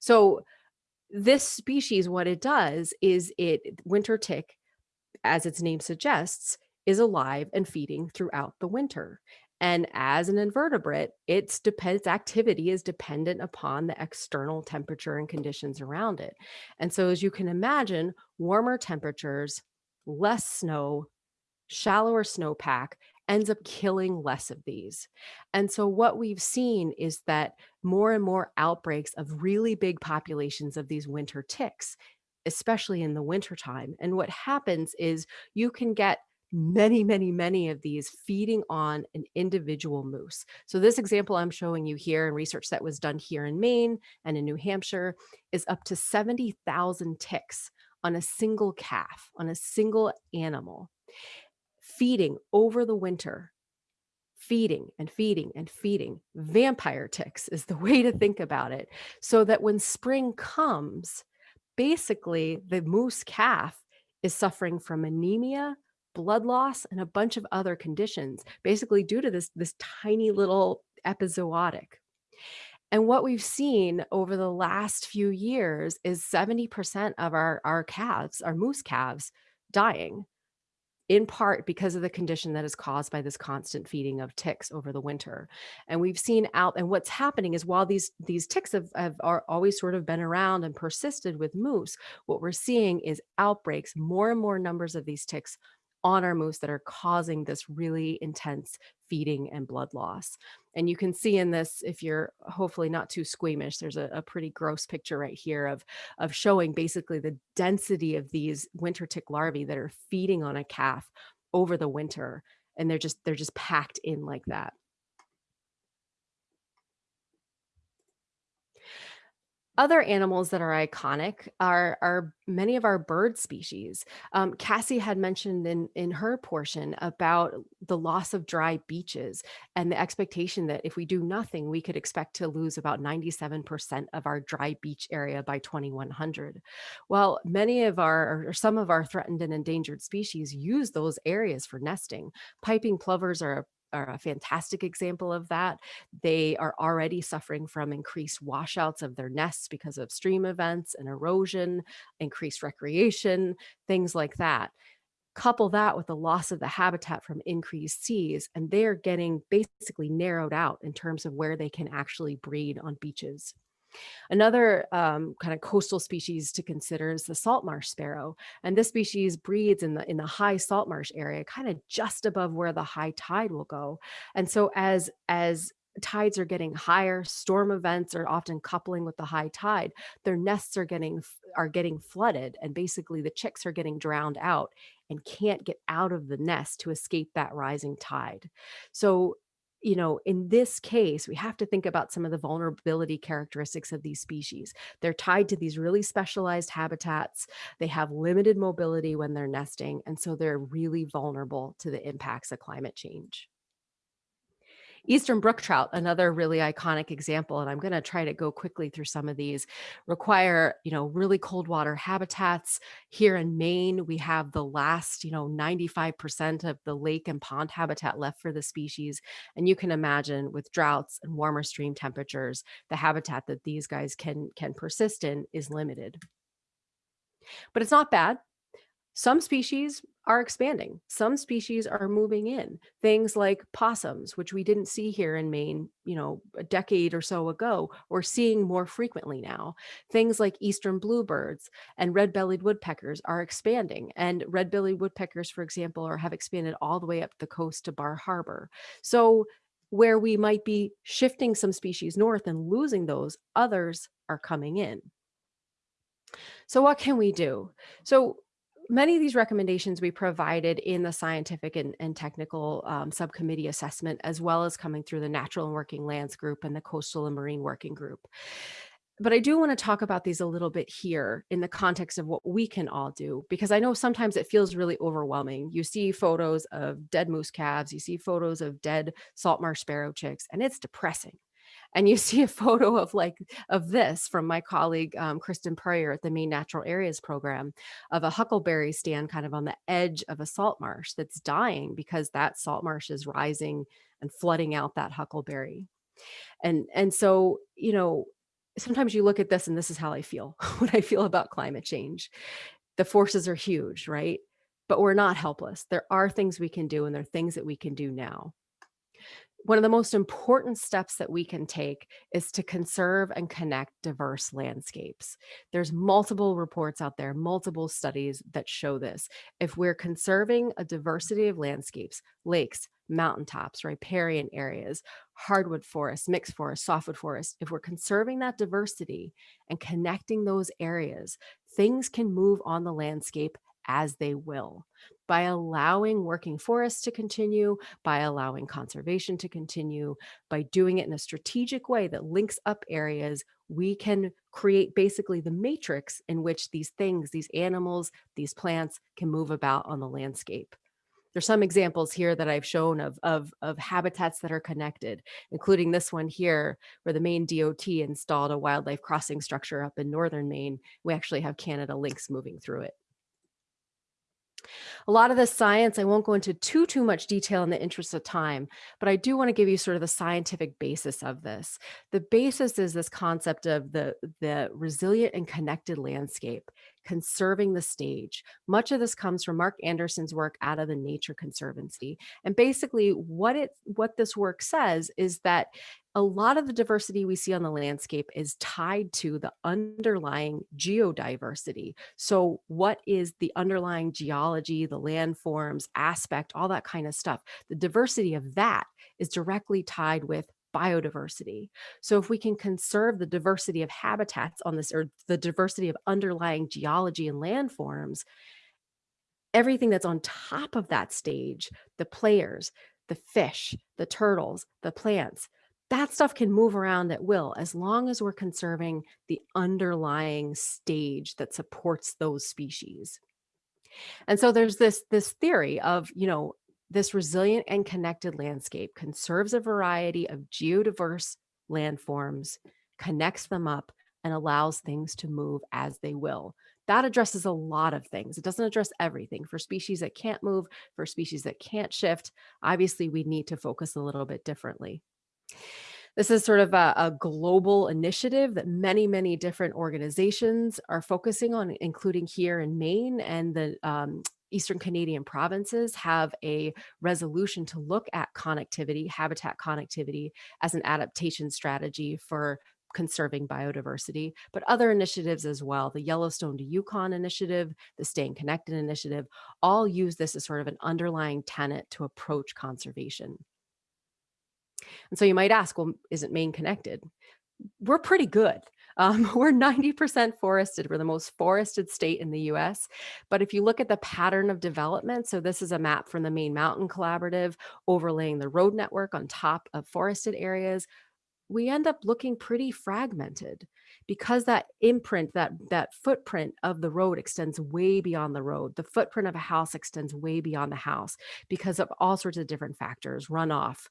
So this species, what it does is it winter tick, as its name suggests, is alive and feeding throughout the winter. And as an invertebrate, its, its activity is dependent upon the external temperature and conditions around it. And so as you can imagine, warmer temperatures, less snow, shallower snowpack ends up killing less of these. And so what we've seen is that more and more outbreaks of really big populations of these winter ticks, especially in the wintertime. And what happens is you can get many, many, many of these feeding on an individual moose. So this example I'm showing you here in research that was done here in Maine and in New Hampshire is up to 70,000 ticks on a single calf, on a single animal, feeding over the winter, feeding and feeding and feeding. Vampire ticks is the way to think about it. So that when spring comes, basically the moose calf is suffering from anemia, blood loss, and a bunch of other conditions, basically due to this, this tiny little epizootic. And what we've seen over the last few years is 70% of our, our calves, our moose calves, dying in part because of the condition that is caused by this constant feeding of ticks over the winter. And we've seen out, and what's happening is while these, these ticks have, have are always sort of been around and persisted with moose, what we're seeing is outbreaks, more and more numbers of these ticks on our moose that are causing this really intense feeding and blood loss. And you can see in this, if you're hopefully not too squeamish, there's a, a, pretty gross picture right here of, of showing basically the density of these winter tick larvae that are feeding on a calf over the winter. And they're just, they're just packed in like that. Other animals that are iconic are, are many of our bird species. Um, Cassie had mentioned in, in her portion about the loss of dry beaches and the expectation that if we do nothing, we could expect to lose about 97% of our dry beach area by 2100. Well, many of our, or some of our threatened and endangered species use those areas for nesting. Piping plovers are are a fantastic example of that. They are already suffering from increased washouts of their nests because of stream events and erosion, increased recreation, things like that. Couple that with the loss of the habitat from increased seas, and they're getting basically narrowed out in terms of where they can actually breed on beaches. Another um, kind of coastal species to consider is the salt marsh sparrow. And this species breeds in the, in the high salt marsh area, kind of just above where the high tide will go. And so as, as tides are getting higher storm events are often coupling with the high tide their nests are getting are getting flooded and basically the chicks are getting drowned out and can't get out of the nest to escape that rising tide so you know, in this case, we have to think about some of the vulnerability characteristics of these species. They're tied to these really specialized habitats. They have limited mobility when they're nesting, and so they're really vulnerable to the impacts of climate change. Eastern brook trout, another really iconic example, and I'm going to try to go quickly through some of these, require, you know, really cold water habitats. Here in Maine, we have the last, you know, 95% of the lake and pond habitat left for the species. And you can imagine with droughts and warmer stream temperatures, the habitat that these guys can, can persist in is limited. But it's not bad. Some species are expanding. Some species are moving in. Things like possums, which we didn't see here in Maine, you know, a decade or so ago, we're seeing more frequently now. Things like eastern bluebirds and red-bellied woodpeckers are expanding. And red-bellied woodpeckers, for example, are have expanded all the way up the coast to Bar Harbor. So where we might be shifting some species north and losing those, others are coming in. So what can we do? So many of these recommendations we provided in the scientific and, and technical um, subcommittee assessment, as well as coming through the natural and working lands group and the coastal and marine working group. But I do want to talk about these a little bit here in the context of what we can all do, because I know sometimes it feels really overwhelming. You see photos of dead moose calves, you see photos of dead salt marsh sparrow chicks, and it's depressing and you see a photo of like of this from my colleague um, Kristen Puryear at the Maine Natural Areas Program of a huckleberry stand kind of on the edge of a salt marsh that's dying because that salt marsh is rising and flooding out that huckleberry. And, and so, you know, sometimes you look at this and this is how I feel what I feel about climate change. The forces are huge, right? But we're not helpless. There are things we can do and there are things that we can do now one of the most important steps that we can take is to conserve and connect diverse landscapes. There's multiple reports out there, multiple studies that show this. If we're conserving a diversity of landscapes, lakes, mountaintops, riparian areas, hardwood forests, mixed forests, softwood forests, if we're conserving that diversity and connecting those areas, things can move on the landscape as they will by allowing working forests to continue, by allowing conservation to continue, by doing it in a strategic way that links up areas, we can create basically the matrix in which these things, these animals, these plants can move about on the landscape. There's some examples here that I've shown of, of, of habitats that are connected, including this one here, where the Maine DOT installed a wildlife crossing structure up in northern Maine. We actually have Canada lynx moving through it. A lot of the science, I won't go into too, too much detail in the interest of time, but I do want to give you sort of the scientific basis of this. The basis is this concept of the, the resilient and connected landscape, conserving the stage. Much of this comes from Mark Anderson's work out of the Nature Conservancy. And basically what it what this work says is that a lot of the diversity we see on the landscape is tied to the underlying geodiversity. So what is the underlying geology, the landforms, aspect, all that kind of stuff. The diversity of that is directly tied with biodiversity. So if we can conserve the diversity of habitats on this, or the diversity of underlying geology and landforms, everything that's on top of that stage, the players, the fish, the turtles, the plants, that stuff can move around at will as long as we're conserving the underlying stage that supports those species. And so there's this, this theory of, you know, this resilient and connected landscape conserves a variety of geodiverse landforms, connects them up, and allows things to move as they will. That addresses a lot of things. It doesn't address everything. For species that can't move, for species that can't shift, obviously we need to focus a little bit differently. This is sort of a, a, global initiative that many, many different organizations are focusing on, including here in Maine and the um, Eastern Canadian provinces have a resolution to look at connectivity, habitat connectivity as an adaptation strategy for conserving biodiversity, but other initiatives as well. The Yellowstone to Yukon initiative, the Staying Connected initiative, all use this as sort of an underlying tenet to approach conservation. And so you might ask, well, isn't Maine connected? We're pretty good. Um, we're 90% forested. We're the most forested state in the US. But if you look at the pattern of development, so this is a map from the Maine Mountain Collaborative overlaying the road network on top of forested areas, we end up looking pretty fragmented because that imprint, that, that footprint of the road extends way beyond the road. The footprint of a house extends way beyond the house because of all sorts of different factors, runoff,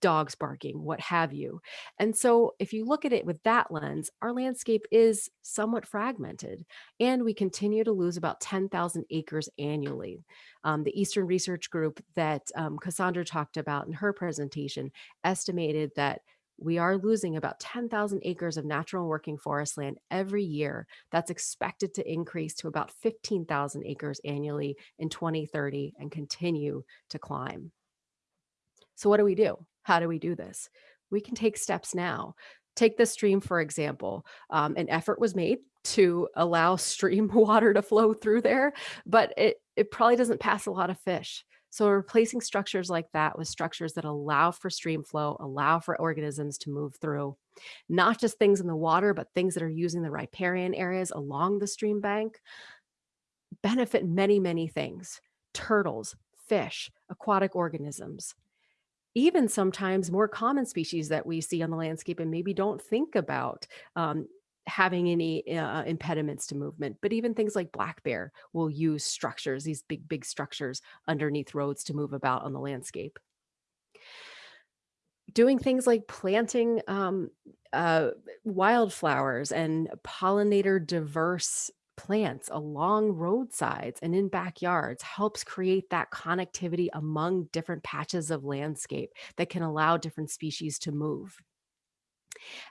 dogs barking, what have you. And so if you look at it with that lens, our landscape is somewhat fragmented and we continue to lose about 10,000 acres annually. Um, the Eastern Research Group that um, Cassandra talked about in her presentation estimated that we are losing about 10,000 acres of natural working forest land every year. That's expected to increase to about 15,000 acres annually in 2030 and continue to climb. So what do we do? How do we do this? We can take steps now. Take the stream, for example. Um, an effort was made to allow stream water to flow through there, but it, it probably doesn't pass a lot of fish. So replacing structures like that with structures that allow for stream flow, allow for organisms to move through, not just things in the water, but things that are using the riparian areas along the stream bank. benefit many, many things, turtles, fish, aquatic organisms, even sometimes more common species that we see on the landscape and maybe don't think about um, having any uh, impediments to movement, but even things like black bear will use structures, these big, big structures underneath roads to move about on the landscape. Doing things like planting um, uh, wildflowers and pollinator diverse plants along roadsides and in backyards helps create that connectivity among different patches of landscape that can allow different species to move.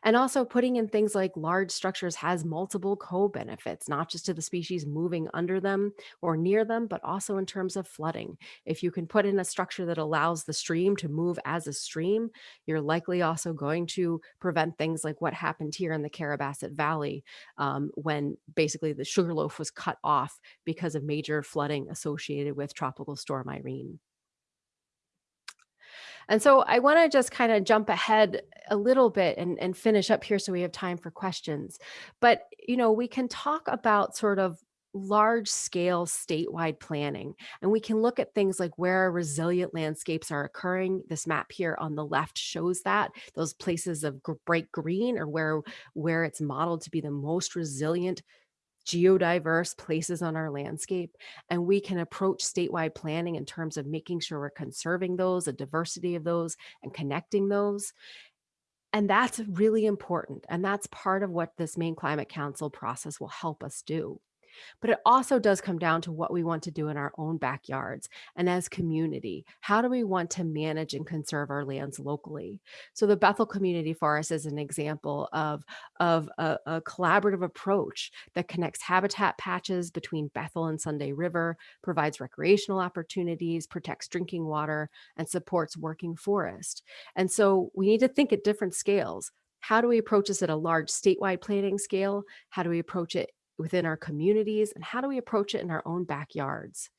And also putting in things like large structures has multiple co-benefits, not just to the species moving under them or near them, but also in terms of flooding. If you can put in a structure that allows the stream to move as a stream, you're likely also going to prevent things like what happened here in the Carrabassett Valley um, when basically the Sugarloaf was cut off because of major flooding associated with Tropical Storm Irene. And so I want to just kind of jump ahead a little bit and, and finish up here so we have time for questions. But, you know, we can talk about sort of large scale statewide planning. And we can look at things like where resilient landscapes are occurring. This map here on the left shows that those places of bright green or where, where it's modeled to be the most resilient geodiverse places on our landscape. And we can approach statewide planning in terms of making sure we're conserving those, a diversity of those and connecting those. And that's really important. And that's part of what this Maine Climate Council process will help us do. But it also does come down to what we want to do in our own backyards and as community. How do we want to manage and conserve our lands locally? So the Bethel Community Forest is an example of, of a, a collaborative approach that connects habitat patches between Bethel and Sunday River, provides recreational opportunities, protects drinking water, and supports working forest. And so we need to think at different scales. How do we approach this at a large statewide planning scale? How do we approach it within our communities and how do we approach it in our own backyards?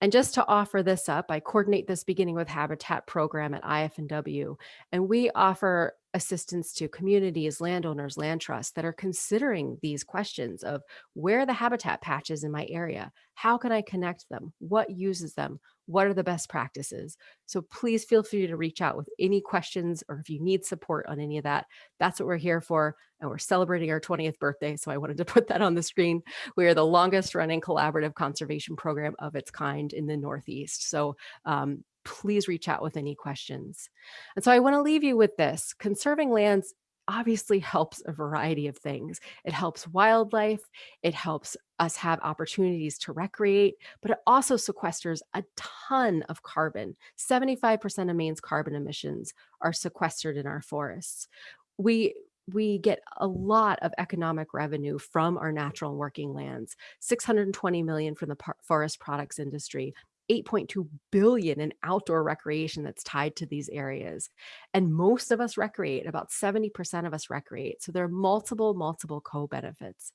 And just to offer this up, I coordinate this beginning with Habitat program at IF&W, and we offer assistance to communities, landowners, land trusts that are considering these questions of where the habitat patches in my area? How can I connect them? What uses them? What are the best practices? So please feel free to reach out with any questions or if you need support on any of that, that's what we're here for. And we're celebrating our 20th birthday. So I wanted to put that on the screen. We are the longest running collaborative conservation program of its kind in the Northeast. So um, please reach out with any questions. And so I want to leave you with this. Conserving lands obviously helps a variety of things. It helps wildlife, it helps us have opportunities to recreate, but it also sequesters a ton of carbon. 75% of Maine's carbon emissions are sequestered in our forests. We we get a lot of economic revenue from our natural working lands 620 million from the forest products industry 8.2 billion in outdoor recreation that's tied to these areas. And most of us recreate, about 70% of us recreate. So there are multiple, multiple co-benefits.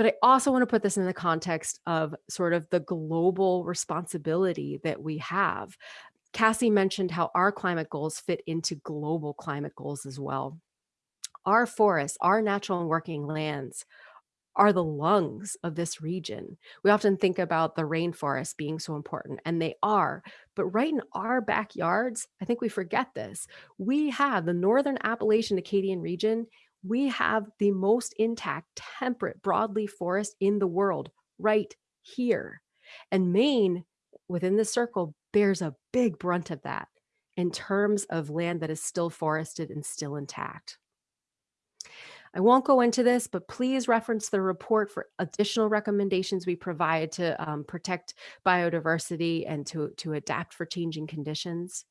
But I also want to put this in the context of sort of the global responsibility that we have. Cassie mentioned how our climate goals fit into global climate goals as well. Our forests, our natural and working lands are the lungs of this region. We often think about the rainforest being so important, and they are. But right in our backyards, I think we forget this. We have the Northern Appalachian Acadian region. We have the most intact, temperate broadleaf forest in the world right here. And Maine, within the circle, bears a big brunt of that in terms of land that is still forested and still intact. I won't go into this, but please reference the report for additional recommendations we provide to um, protect biodiversity and to, to adapt for changing conditions.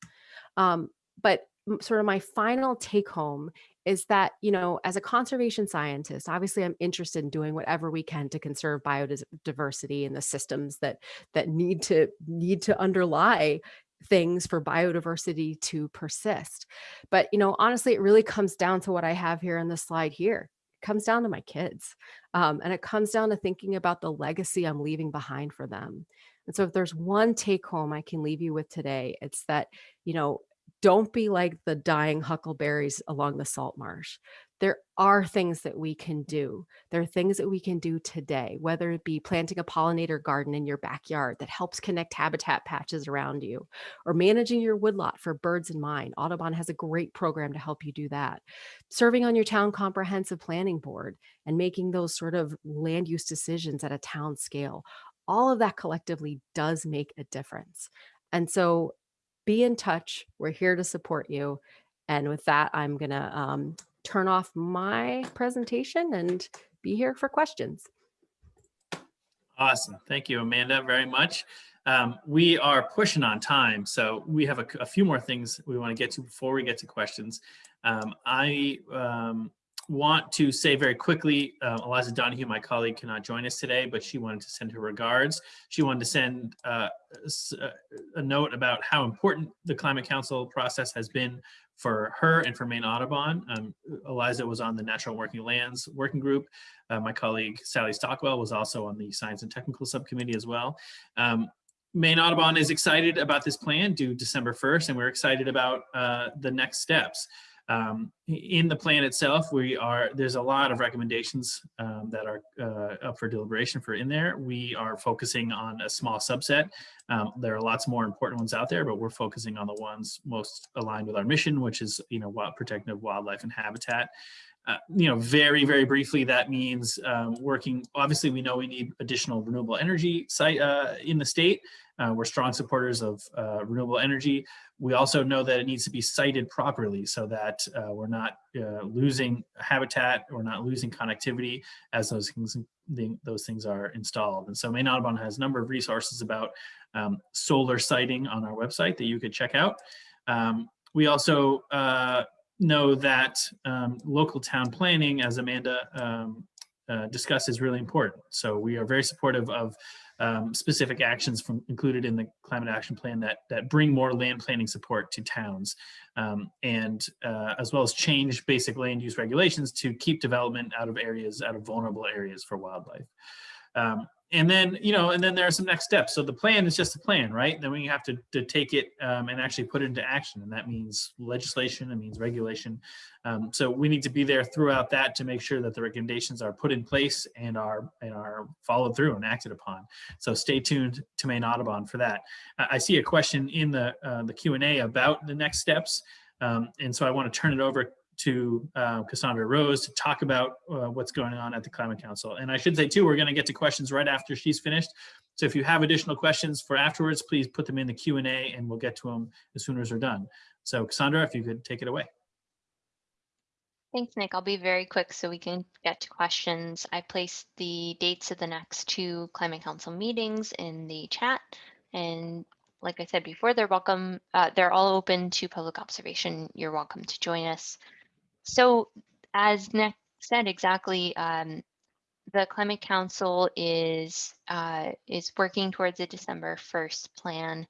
Um, but sort of my final take home is that, you know, as a conservation scientist, obviously I'm interested in doing whatever we can to conserve biodiversity and the systems that that need to need to underlie things for biodiversity to persist. But, you know, honestly, it really comes down to what I have here in the slide here. It comes down to my kids. Um, and it comes down to thinking about the legacy I'm leaving behind for them. And so if there's one take home I can leave you with today, it's that, you know, don't be like the dying huckleberries along the salt marsh. there are things that we can do. There are things that we can do today, whether it be planting a pollinator garden in your backyard that helps connect habitat patches around you, or managing your woodlot for birds in mind. Audubon has a great program to help you do that. Serving on your town comprehensive planning board and making those sort of land use decisions at a town scale. All of that collectively does make a difference. And so be in touch. We're here to support you. And with that, I'm going to um, turn off my presentation and be here for questions. Awesome. Thank you, Amanda, very much. Um, we are pushing on time, so we have a, a, few more things we want to get to before we get to questions. Um, I um, want to say very quickly, uh, Eliza Donoghue, my colleague, cannot join us today, but she wanted to send her regards. She wanted to send uh, a note about how important the Climate Council process has been for her and for Maine Audubon. Um, Eliza was on the Natural Working Lands Working Group. Uh, my colleague Sally Stockwell was also on the Science and Technical Subcommittee as well. Um, Maine Audubon is excited about this plan due December 1st, and we're excited about uh, the next steps. Um, in the plan itself, we are there's a lot of recommendations um, that are uh, up for deliberation for in there. We are focusing on a small subset. Um, there are lots more important ones out there, but we're focusing on the ones most aligned with our mission, which is you know wild, protecting wildlife and habitat. Uh, you know, very, very briefly, that means um, working, obviously we know we need additional renewable energy site uh, in the state. Uh, we're strong supporters of uh, renewable energy. We also know that it needs to be sited properly so that uh, we're not uh, losing habitat, we're not losing connectivity as those things, those things are installed. And so Maine Audubon has a number of resources about um, solar siting on our website that you could check out. Um, we also know that um, local town planning, as Amanda um, uh, discussed, is really important. So we are very supportive of um, specific actions from included in the climate action plan that that bring more land planning support to towns um, and uh, as well as change basic land use regulations to keep development out of areas out of vulnerable areas for wildlife um, and then you know and then there are some next steps. So the plan is just a plan right? Then we have to, to take it um, and actually put it into action. And that means legislation it means regulation. Um, so we need to be there throughout that to make sure that the recommendations are put in place and are and are followed through and acted upon. So stay tuned to Maine Audubon for that. I see a question in the uh, the Q&A about the next steps. Um, and so I want to turn it over to uh, Cassandra Rose to talk about uh, what's going on at the Climate Council. And I should say too, we're going to get to questions right after she's finished. So if you have additional questions for afterwards, please put them in the Q&A and we'll get to them as soon as they're done. So Cassandra, if you could take it away. Thanks, Nick. I'll be very quick so we can get to questions. I placed the dates of the next two Climate Council meetings in the chat. And like I said before, they're welcome. Uh, they're all open to public observation. You're welcome to join us. So as Nick said exactly, um, the Climate Council is uh, is working towards a December 1st plan.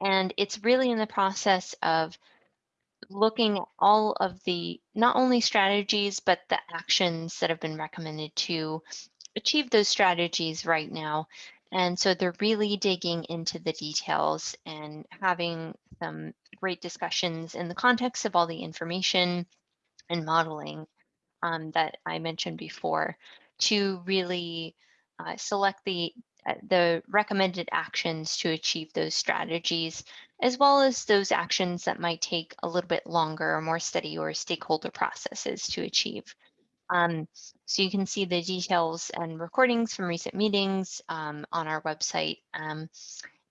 And it's really in the process of looking at all of the, not only strategies, but the actions that have been recommended to achieve those strategies right now. And so they're really digging into the details and having some great discussions in the context of all the information and modeling um, that I mentioned before to really uh, select the uh, the recommended actions to achieve those strategies, as well as those actions that might take a little bit longer or more steady or stakeholder processes to achieve. Um, so you can see the details and recordings from recent meetings um, on our website um,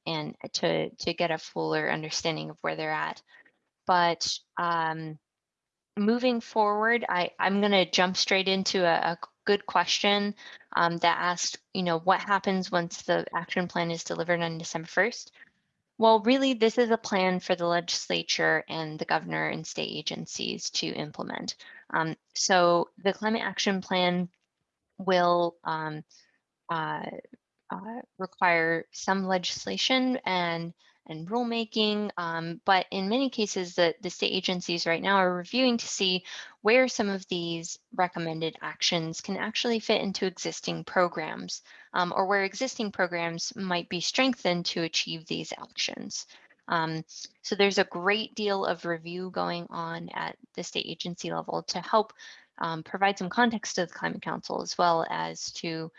and to, to get a fuller understanding of where they're at. But um, moving forward, I, I'm going to jump straight into a, a good question um, that asked, you know, what happens once the action plan is delivered on December 1st? Well, really, this is a plan for the legislature and the governor and state agencies to implement. Um, so the climate action plan will um, uh, uh, require some legislation and and rulemaking. Um, but in many cases, the, the state agencies right now are reviewing to see where some of these recommended actions can actually fit into existing programs um, or where existing programs might be strengthened to achieve these actions. Um, so there's a great deal of review going on at the state agency level to help um, provide some context to the Climate Council as well as to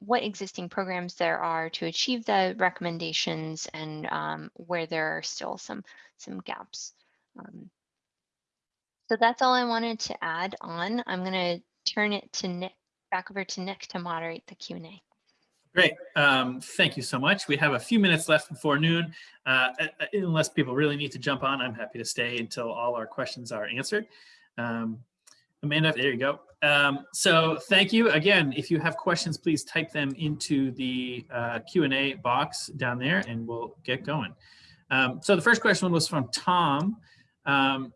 what existing programs there are to achieve the recommendations and um, where there are still some some gaps. Um, so that's all I wanted to add on. I'm going to turn it to Nick, back over to Nick to moderate the Q&A. Great. Um, thank you so much. We have a few minutes left before noon. Uh, unless people really need to jump on, I'm happy to stay until all our questions are answered. Um, Amanda, there you go. Um, so thank you. Again, if you have questions, please type them into the uh, Q&A box down there and we'll get going. Um, so the first question was from Tom. Um,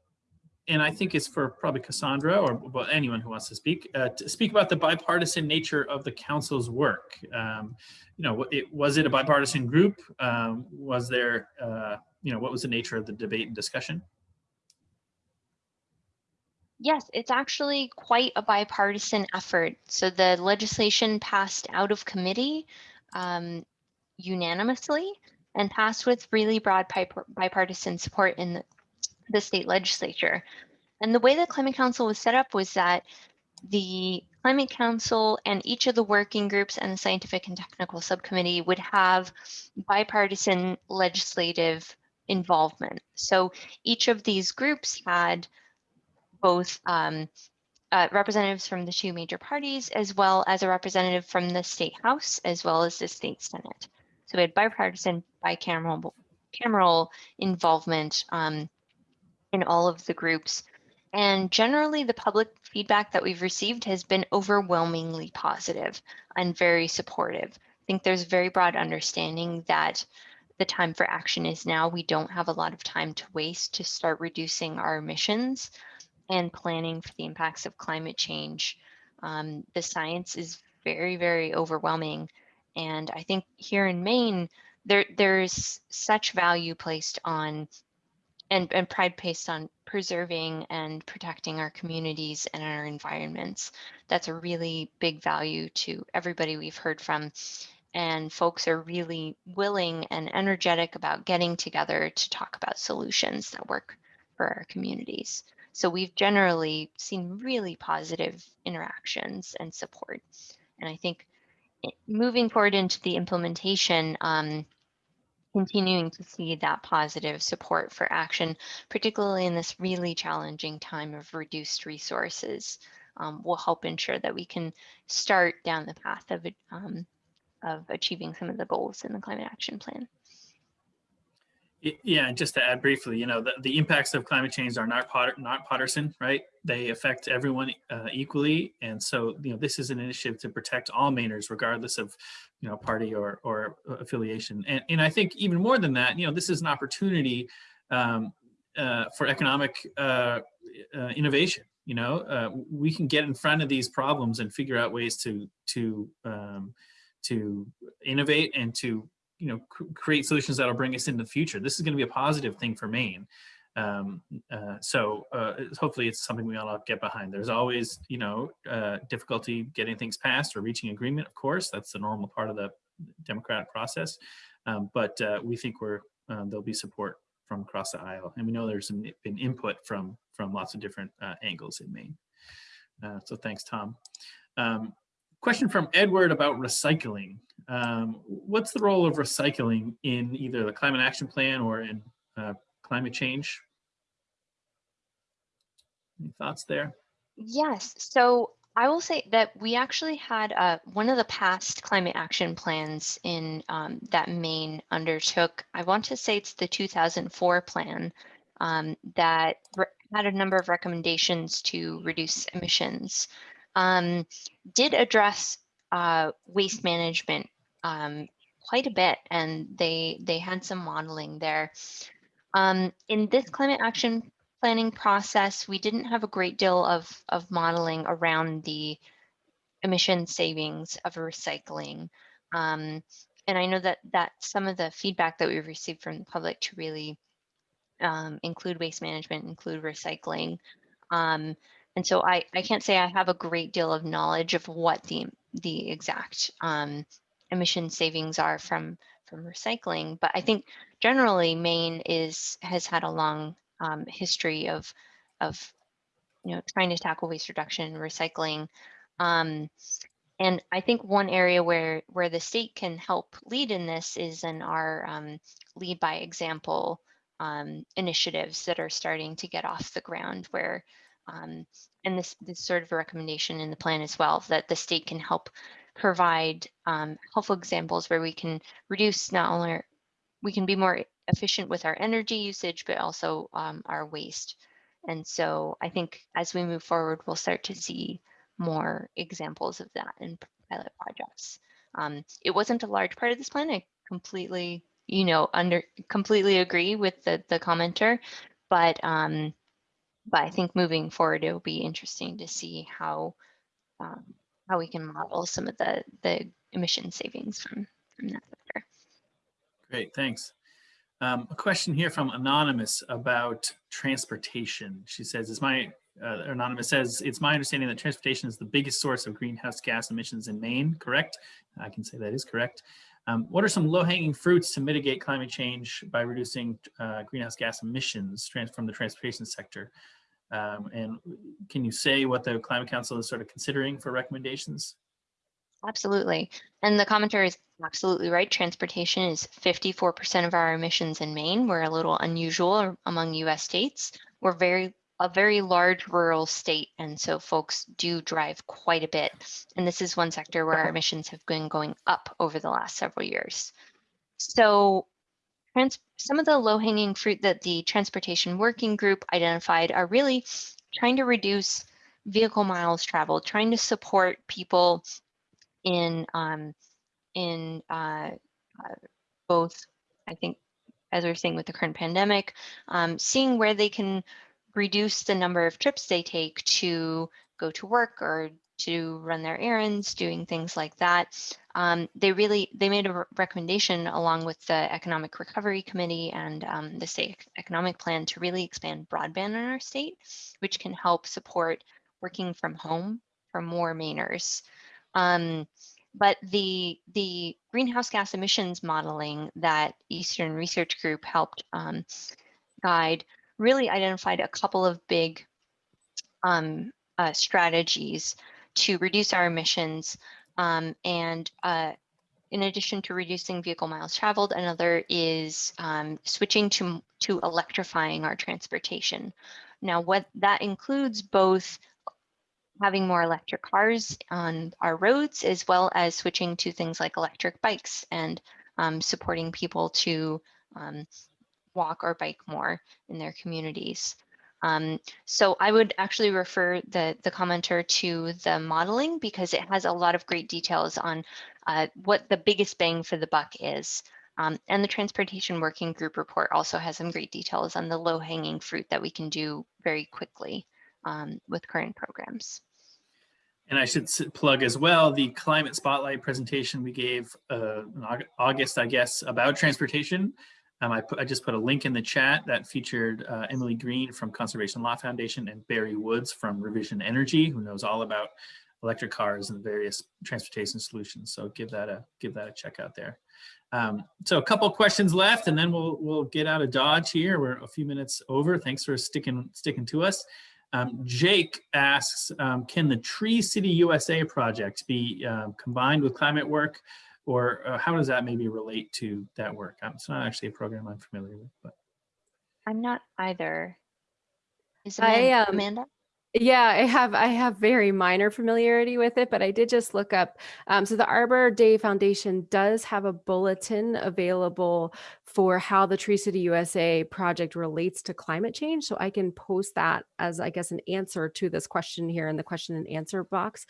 and I think it's for probably Cassandra or well, anyone who wants to speak, uh, to speak about the bipartisan nature of the council's work. Um, you know, it, was it a bipartisan group? Um, was there, uh, you know, what was the nature of the debate and discussion? Yes, it's actually quite a bipartisan effort. So the legislation passed out of committee um, unanimously and passed with really broad bipartisan support in the, the state legislature. And the way the Climate Council was set up was that the Climate Council and each of the working groups and the Scientific and Technical Subcommittee would have bipartisan legislative involvement. So each of these groups had both um, uh, representatives from the two major parties, as well as a representative from the state house, as well as the state senate. So we had bipartisan, bicameral cameral involvement um, in all of the groups. And generally the public feedback that we've received has been overwhelmingly positive and very supportive. I think there's very broad understanding that the time for action is now. We don't have a lot of time to waste to start reducing our emissions and planning for the impacts of climate change. Um, the science is very, very overwhelming. And I think here in Maine, there there's such value placed on and, and pride placed on preserving and protecting our communities and our environments. That's a really big value to everybody we've heard from. And folks are really willing and energetic about getting together to talk about solutions that work for our communities. So we've generally seen really positive interactions and support. And I think moving forward into the implementation, um, continuing to see that positive support for action, particularly in this really challenging time of reduced resources, um, will help ensure that we can start down the path of, um, of achieving some of the goals in the climate action plan. Yeah, and just to add briefly, you know, the, the impacts of climate change are not not partisan, right? They affect everyone uh, equally, and so you know, this is an initiative to protect all Mainers, regardless of you know party or or affiliation. And and I think even more than that, you know, this is an opportunity um, uh, for economic uh, uh innovation. You know, uh, we can get in front of these problems and figure out ways to to um, to innovate and to you know, create solutions that'll bring us into the future. This is going to be a positive thing for Maine. Um, uh, so uh, hopefully it's something we all get behind. There's always, you know, uh, difficulty getting things passed or reaching agreement, of course. That's the normal part of the democratic process. Um, but uh, we think we're um, there'll be support from across the aisle. And we know there's been input from, from lots of different uh, angles in Maine. Uh, so thanks, Tom. Um, question from Edward about recycling. Um, what's the role of recycling in either the climate action plan or in uh, climate change? Any thoughts there? Yes, so I will say that we actually had uh, one of the past climate action plans in um, that Maine undertook. I want to say it's the 2004 plan um, that had a number of recommendations to reduce emissions. Um, did address uh, waste management um, quite a bit, and they they had some modeling there. Um, in this climate action planning process, we didn't have a great deal of of modeling around the emission savings of recycling. Um, and I know that that some of the feedback that we've received from the public to really um, include waste management, include recycling. Um, and so I, I can't say I have a great deal of knowledge of what the the exact um, emission savings are from from recycling. But I think generally Maine is has had a long um, history of of you know, trying to tackle waste reduction, and recycling. Um, and I think one area where where the state can help lead in this is in our um, lead by example um, initiatives that are starting to get off the ground where um, and this, this sort of a recommendation in the plan as well that the state can help provide um, helpful examples where we can reduce not only our, we can be more efficient with our energy usage but also um, our waste and so I think as we move forward we'll start to see more examples of that in pilot projects. Um, it wasn't a large part of this plan. I completely, you know, under completely agree with the the commenter, but um, but I think moving forward, it will be interesting to see how um, how we can model some of the the emission savings from from that sector. Great, thanks. Um, a question here from Anonymous about transportation. She says, is my uh, Anonymous says, it's my understanding that transportation is the biggest source of greenhouse gas emissions in Maine, correct? I can say that is correct. Um, what are some low-hanging fruits to mitigate climate change by reducing uh, greenhouse gas emissions from the transportation sector? Um, and can you say what the Climate Council is sort of considering for recommendations? Absolutely. And the commenter is absolutely right. Transportation is 54% of our emissions in Maine. We're a little unusual among US states. We're very a very large rural state, and so folks do drive quite a bit. And this is one sector where our emissions have been going up over the last several years. So some of the low-hanging fruit that the Transportation Working Group identified are really trying to reduce vehicle miles traveled, trying to support people in um, in uh, uh, both, I think, as we're seeing with the current pandemic, um, seeing where they can reduce the number of trips they take to go to work or to run their errands, doing things like that. Um, they really, they made a recommendation along with the Economic Recovery Committee and um, the state economic plan to really expand broadband in our state, which can help support working from home for more Mainers. Um, but the, the greenhouse gas emissions modeling that Eastern Research Group helped um, guide really identified a couple of big um, uh, strategies to reduce our emissions. Um, and uh, in addition to reducing vehicle miles traveled, another is um, switching to, to electrifying our transportation. Now, what that includes both having more electric cars on our roads, as well as switching to things like electric bikes and um, supporting people to um, walk or bike more in their communities. Um, so I would actually refer the, the commenter to the modeling because it has a lot of great details on uh, what the biggest bang for the buck is. Um, and the Transportation Working Group report also has some great details on the low hanging fruit that we can do very quickly um, with current programs. And I should plug as well the climate spotlight presentation we gave uh, in August, I guess, about transportation. Um, I, put, I just put a link in the chat that featured uh, Emily Green from Conservation Law Foundation and Barry Woods from Revision Energy, who knows all about electric cars and various transportation solutions. So give that a give that a check out there. Um, so a couple questions left, and then we'll we'll get out of Dodge here. We're a few minutes over. Thanks for sticking sticking to us. Um, Jake asks, um, can the Tree City USA project be uh, combined with climate work or uh, how does that maybe relate to that work? Um, it's not actually a program I'm familiar with, but. I'm not either. Is I, um, Amanda? Yeah, I have I have very minor familiarity with it, but I did just look up. Um, so the Arbor Day Foundation does have a bulletin available for how the Tree City USA project relates to climate change. So I can post that as I guess an answer to this question here in the question and answer box.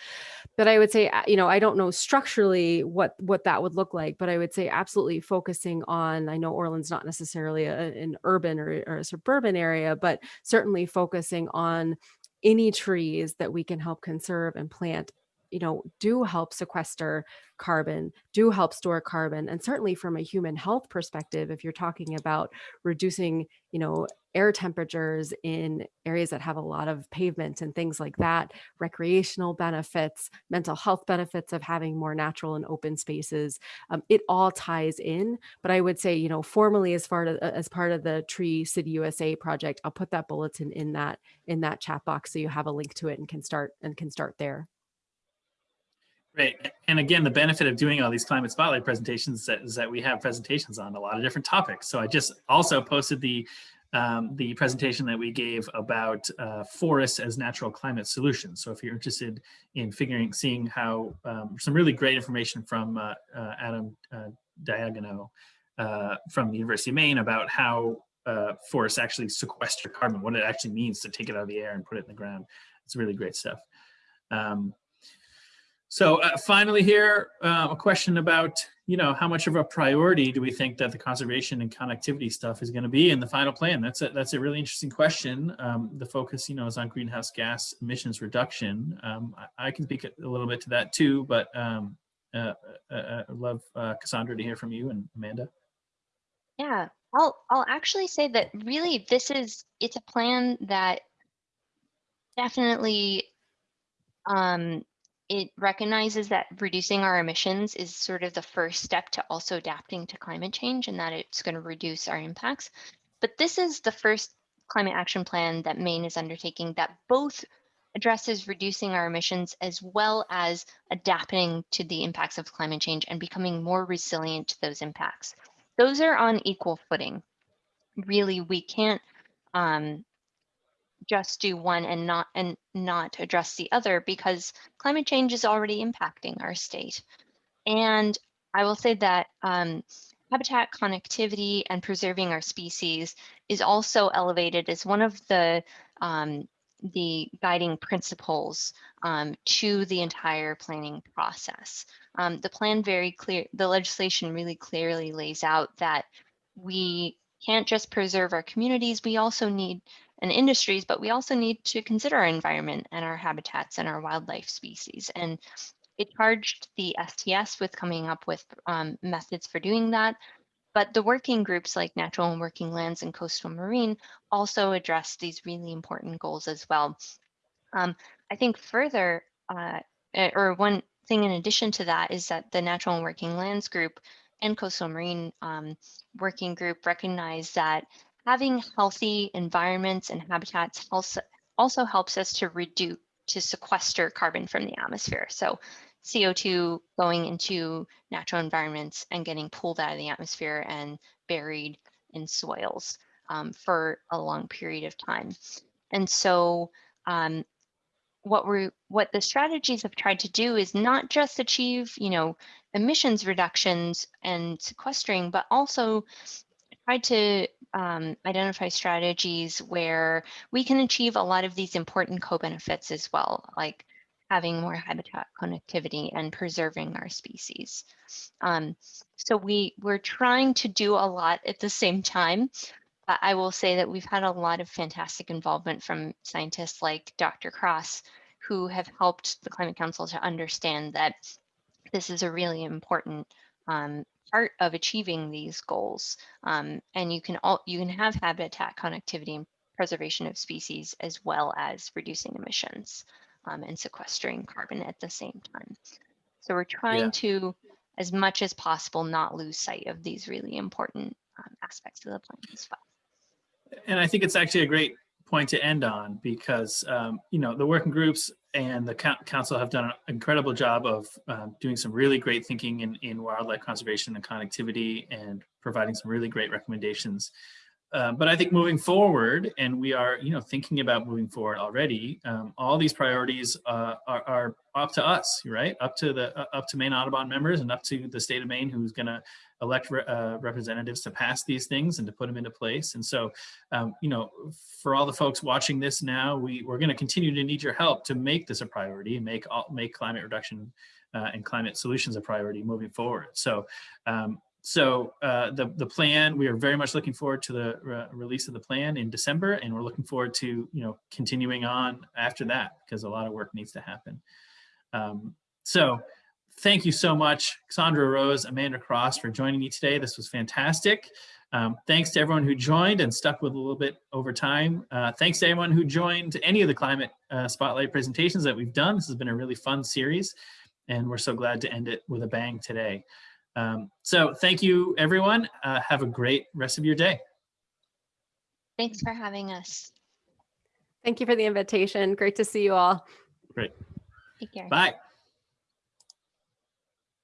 But I would say, uh, you know, I don't know structurally what what that would look like, but I would say absolutely focusing on. I know Orland's not necessarily a, an urban or, or a suburban area, but certainly focusing on any trees that we can help conserve and plant you know, do help sequester carbon, do help store carbon. And certainly from a human health perspective, if you're talking about reducing, you know, air temperatures in areas that have a lot of pavement and things like that, recreational benefits, mental health benefits of having more natural and open spaces, um, it all ties in. But I would say, you know, formally as far as, as part of the Tree City USA project, I'll put that bulletin in that in that chat box so you have a link to it and can start and can start there. Great. And again, the benefit of doing all these climate spotlight presentations is that, is that we have presentations on a lot of different topics. So I just also posted the um, the presentation that we gave about uh, forests as natural climate solutions. So if you're interested in figuring, seeing how um, some really great information from uh, uh, Adam uh, Daigneault uh, from the University of Maine about how uh, forests actually sequester carbon, what it actually means to take it out of the air and put it in the ground. It's really great stuff. Um, so uh, finally here, uh, a question about, you know, how much of a priority do we think that the conservation and connectivity stuff is going to be in the final plan? That's a, that's a really interesting question. Um, the focus, you know, is on greenhouse gas emissions reduction. Um, I, I, can speak a little bit to that too, but um, uh, uh, uh I'd love uh, Cassandra to hear from you and Amanda. Yeah, I'll, I'll actually say that really this is, it's a plan that definitely um, it recognizes that reducing our emissions is sort of the first step to also adapting to climate change and that it's going to reduce our impacts. But this is the first climate action plan that Maine is undertaking that both addresses reducing our emissions as well as adapting to the impacts of climate change and becoming more resilient to those impacts. Those are on equal footing. Really, we can't um, just do one and not and not address the other because climate change is already impacting our state. And I will say that um, habitat connectivity and preserving our species is also elevated as one of the um, the guiding principles um, to the entire planning process. Um, the plan very clear, the legislation really clearly lays out that we can't just preserve our communities, we also need and industries, but we also need to consider our environment and our habitats and our wildlife species. And it charged the STS with coming up with um, methods for doing that. But the working groups like Natural and Working Lands and Coastal Marine also address these really important goals as well. Um, I think further, uh, eh, or one thing in addition to that is that the Natural and Working Lands group and Coastal Marine um, Working Group recognize that having healthy environments and habitats also, also helps us to reduce, to sequester carbon from the atmosphere. So CO2 going into natural environments and getting pulled out of the atmosphere and buried in soils um, for a long period of time. And so um, what we what the strategies have tried to do is not just achieve, you know, emissions reductions and sequestering, but also try to um, identify strategies where we can achieve a lot of these important co-benefits as well, like having more habitat connectivity and preserving our species. Um, so we, we're trying to do a lot at the same time. I will say that we've had a lot of fantastic involvement from scientists like Dr. Cross, who have helped the Climate Council to understand that this is a really important um, part of achieving these goals. Um, and you can all you can have habitat connectivity and preservation of species as well as reducing emissions um, and sequestering carbon at the same time. So we're trying yeah. to, as much as possible, not lose sight of these really important um, aspects of the plan as well. And I think it's actually a great point to end on because um, you know the working groups and the council have done an incredible job of um, doing some really great thinking in, in wildlife conservation and connectivity and providing some really great recommendations. Uh, but I think moving forward, and we are, you know, thinking about moving forward already. Um, all these priorities uh, are, are, up to us, right? Up to the uh, up to Maine Audubon members and up to the state of Maine, who's going to elect re uh, representatives to pass these things and to put them into place. And so, um, you know, for all the folks watching this now, we, we're going to continue to need your help to make this a priority and make, all, make climate reduction uh, and climate solutions a priority moving forward. So, um, so uh, the, the plan, we are very much looking forward to the re release of the plan in December, and we're looking forward to, you know, continuing on after that because a lot of work needs to happen. Um, so thank you so much, Sandra Rose, Amanda Cross for joining me today. This was fantastic. Um, thanks to everyone who joined and stuck with a little bit over time. Uh, thanks to everyone who joined any of the climate uh, spotlight presentations that we've done. This has been a really fun series and we're so glad to end it with a bang today. Um, so thank you everyone. Uh, have a great rest of your day. Thanks for having us. Thank you for the invitation. Great to see you all. Great. Take care. Bye.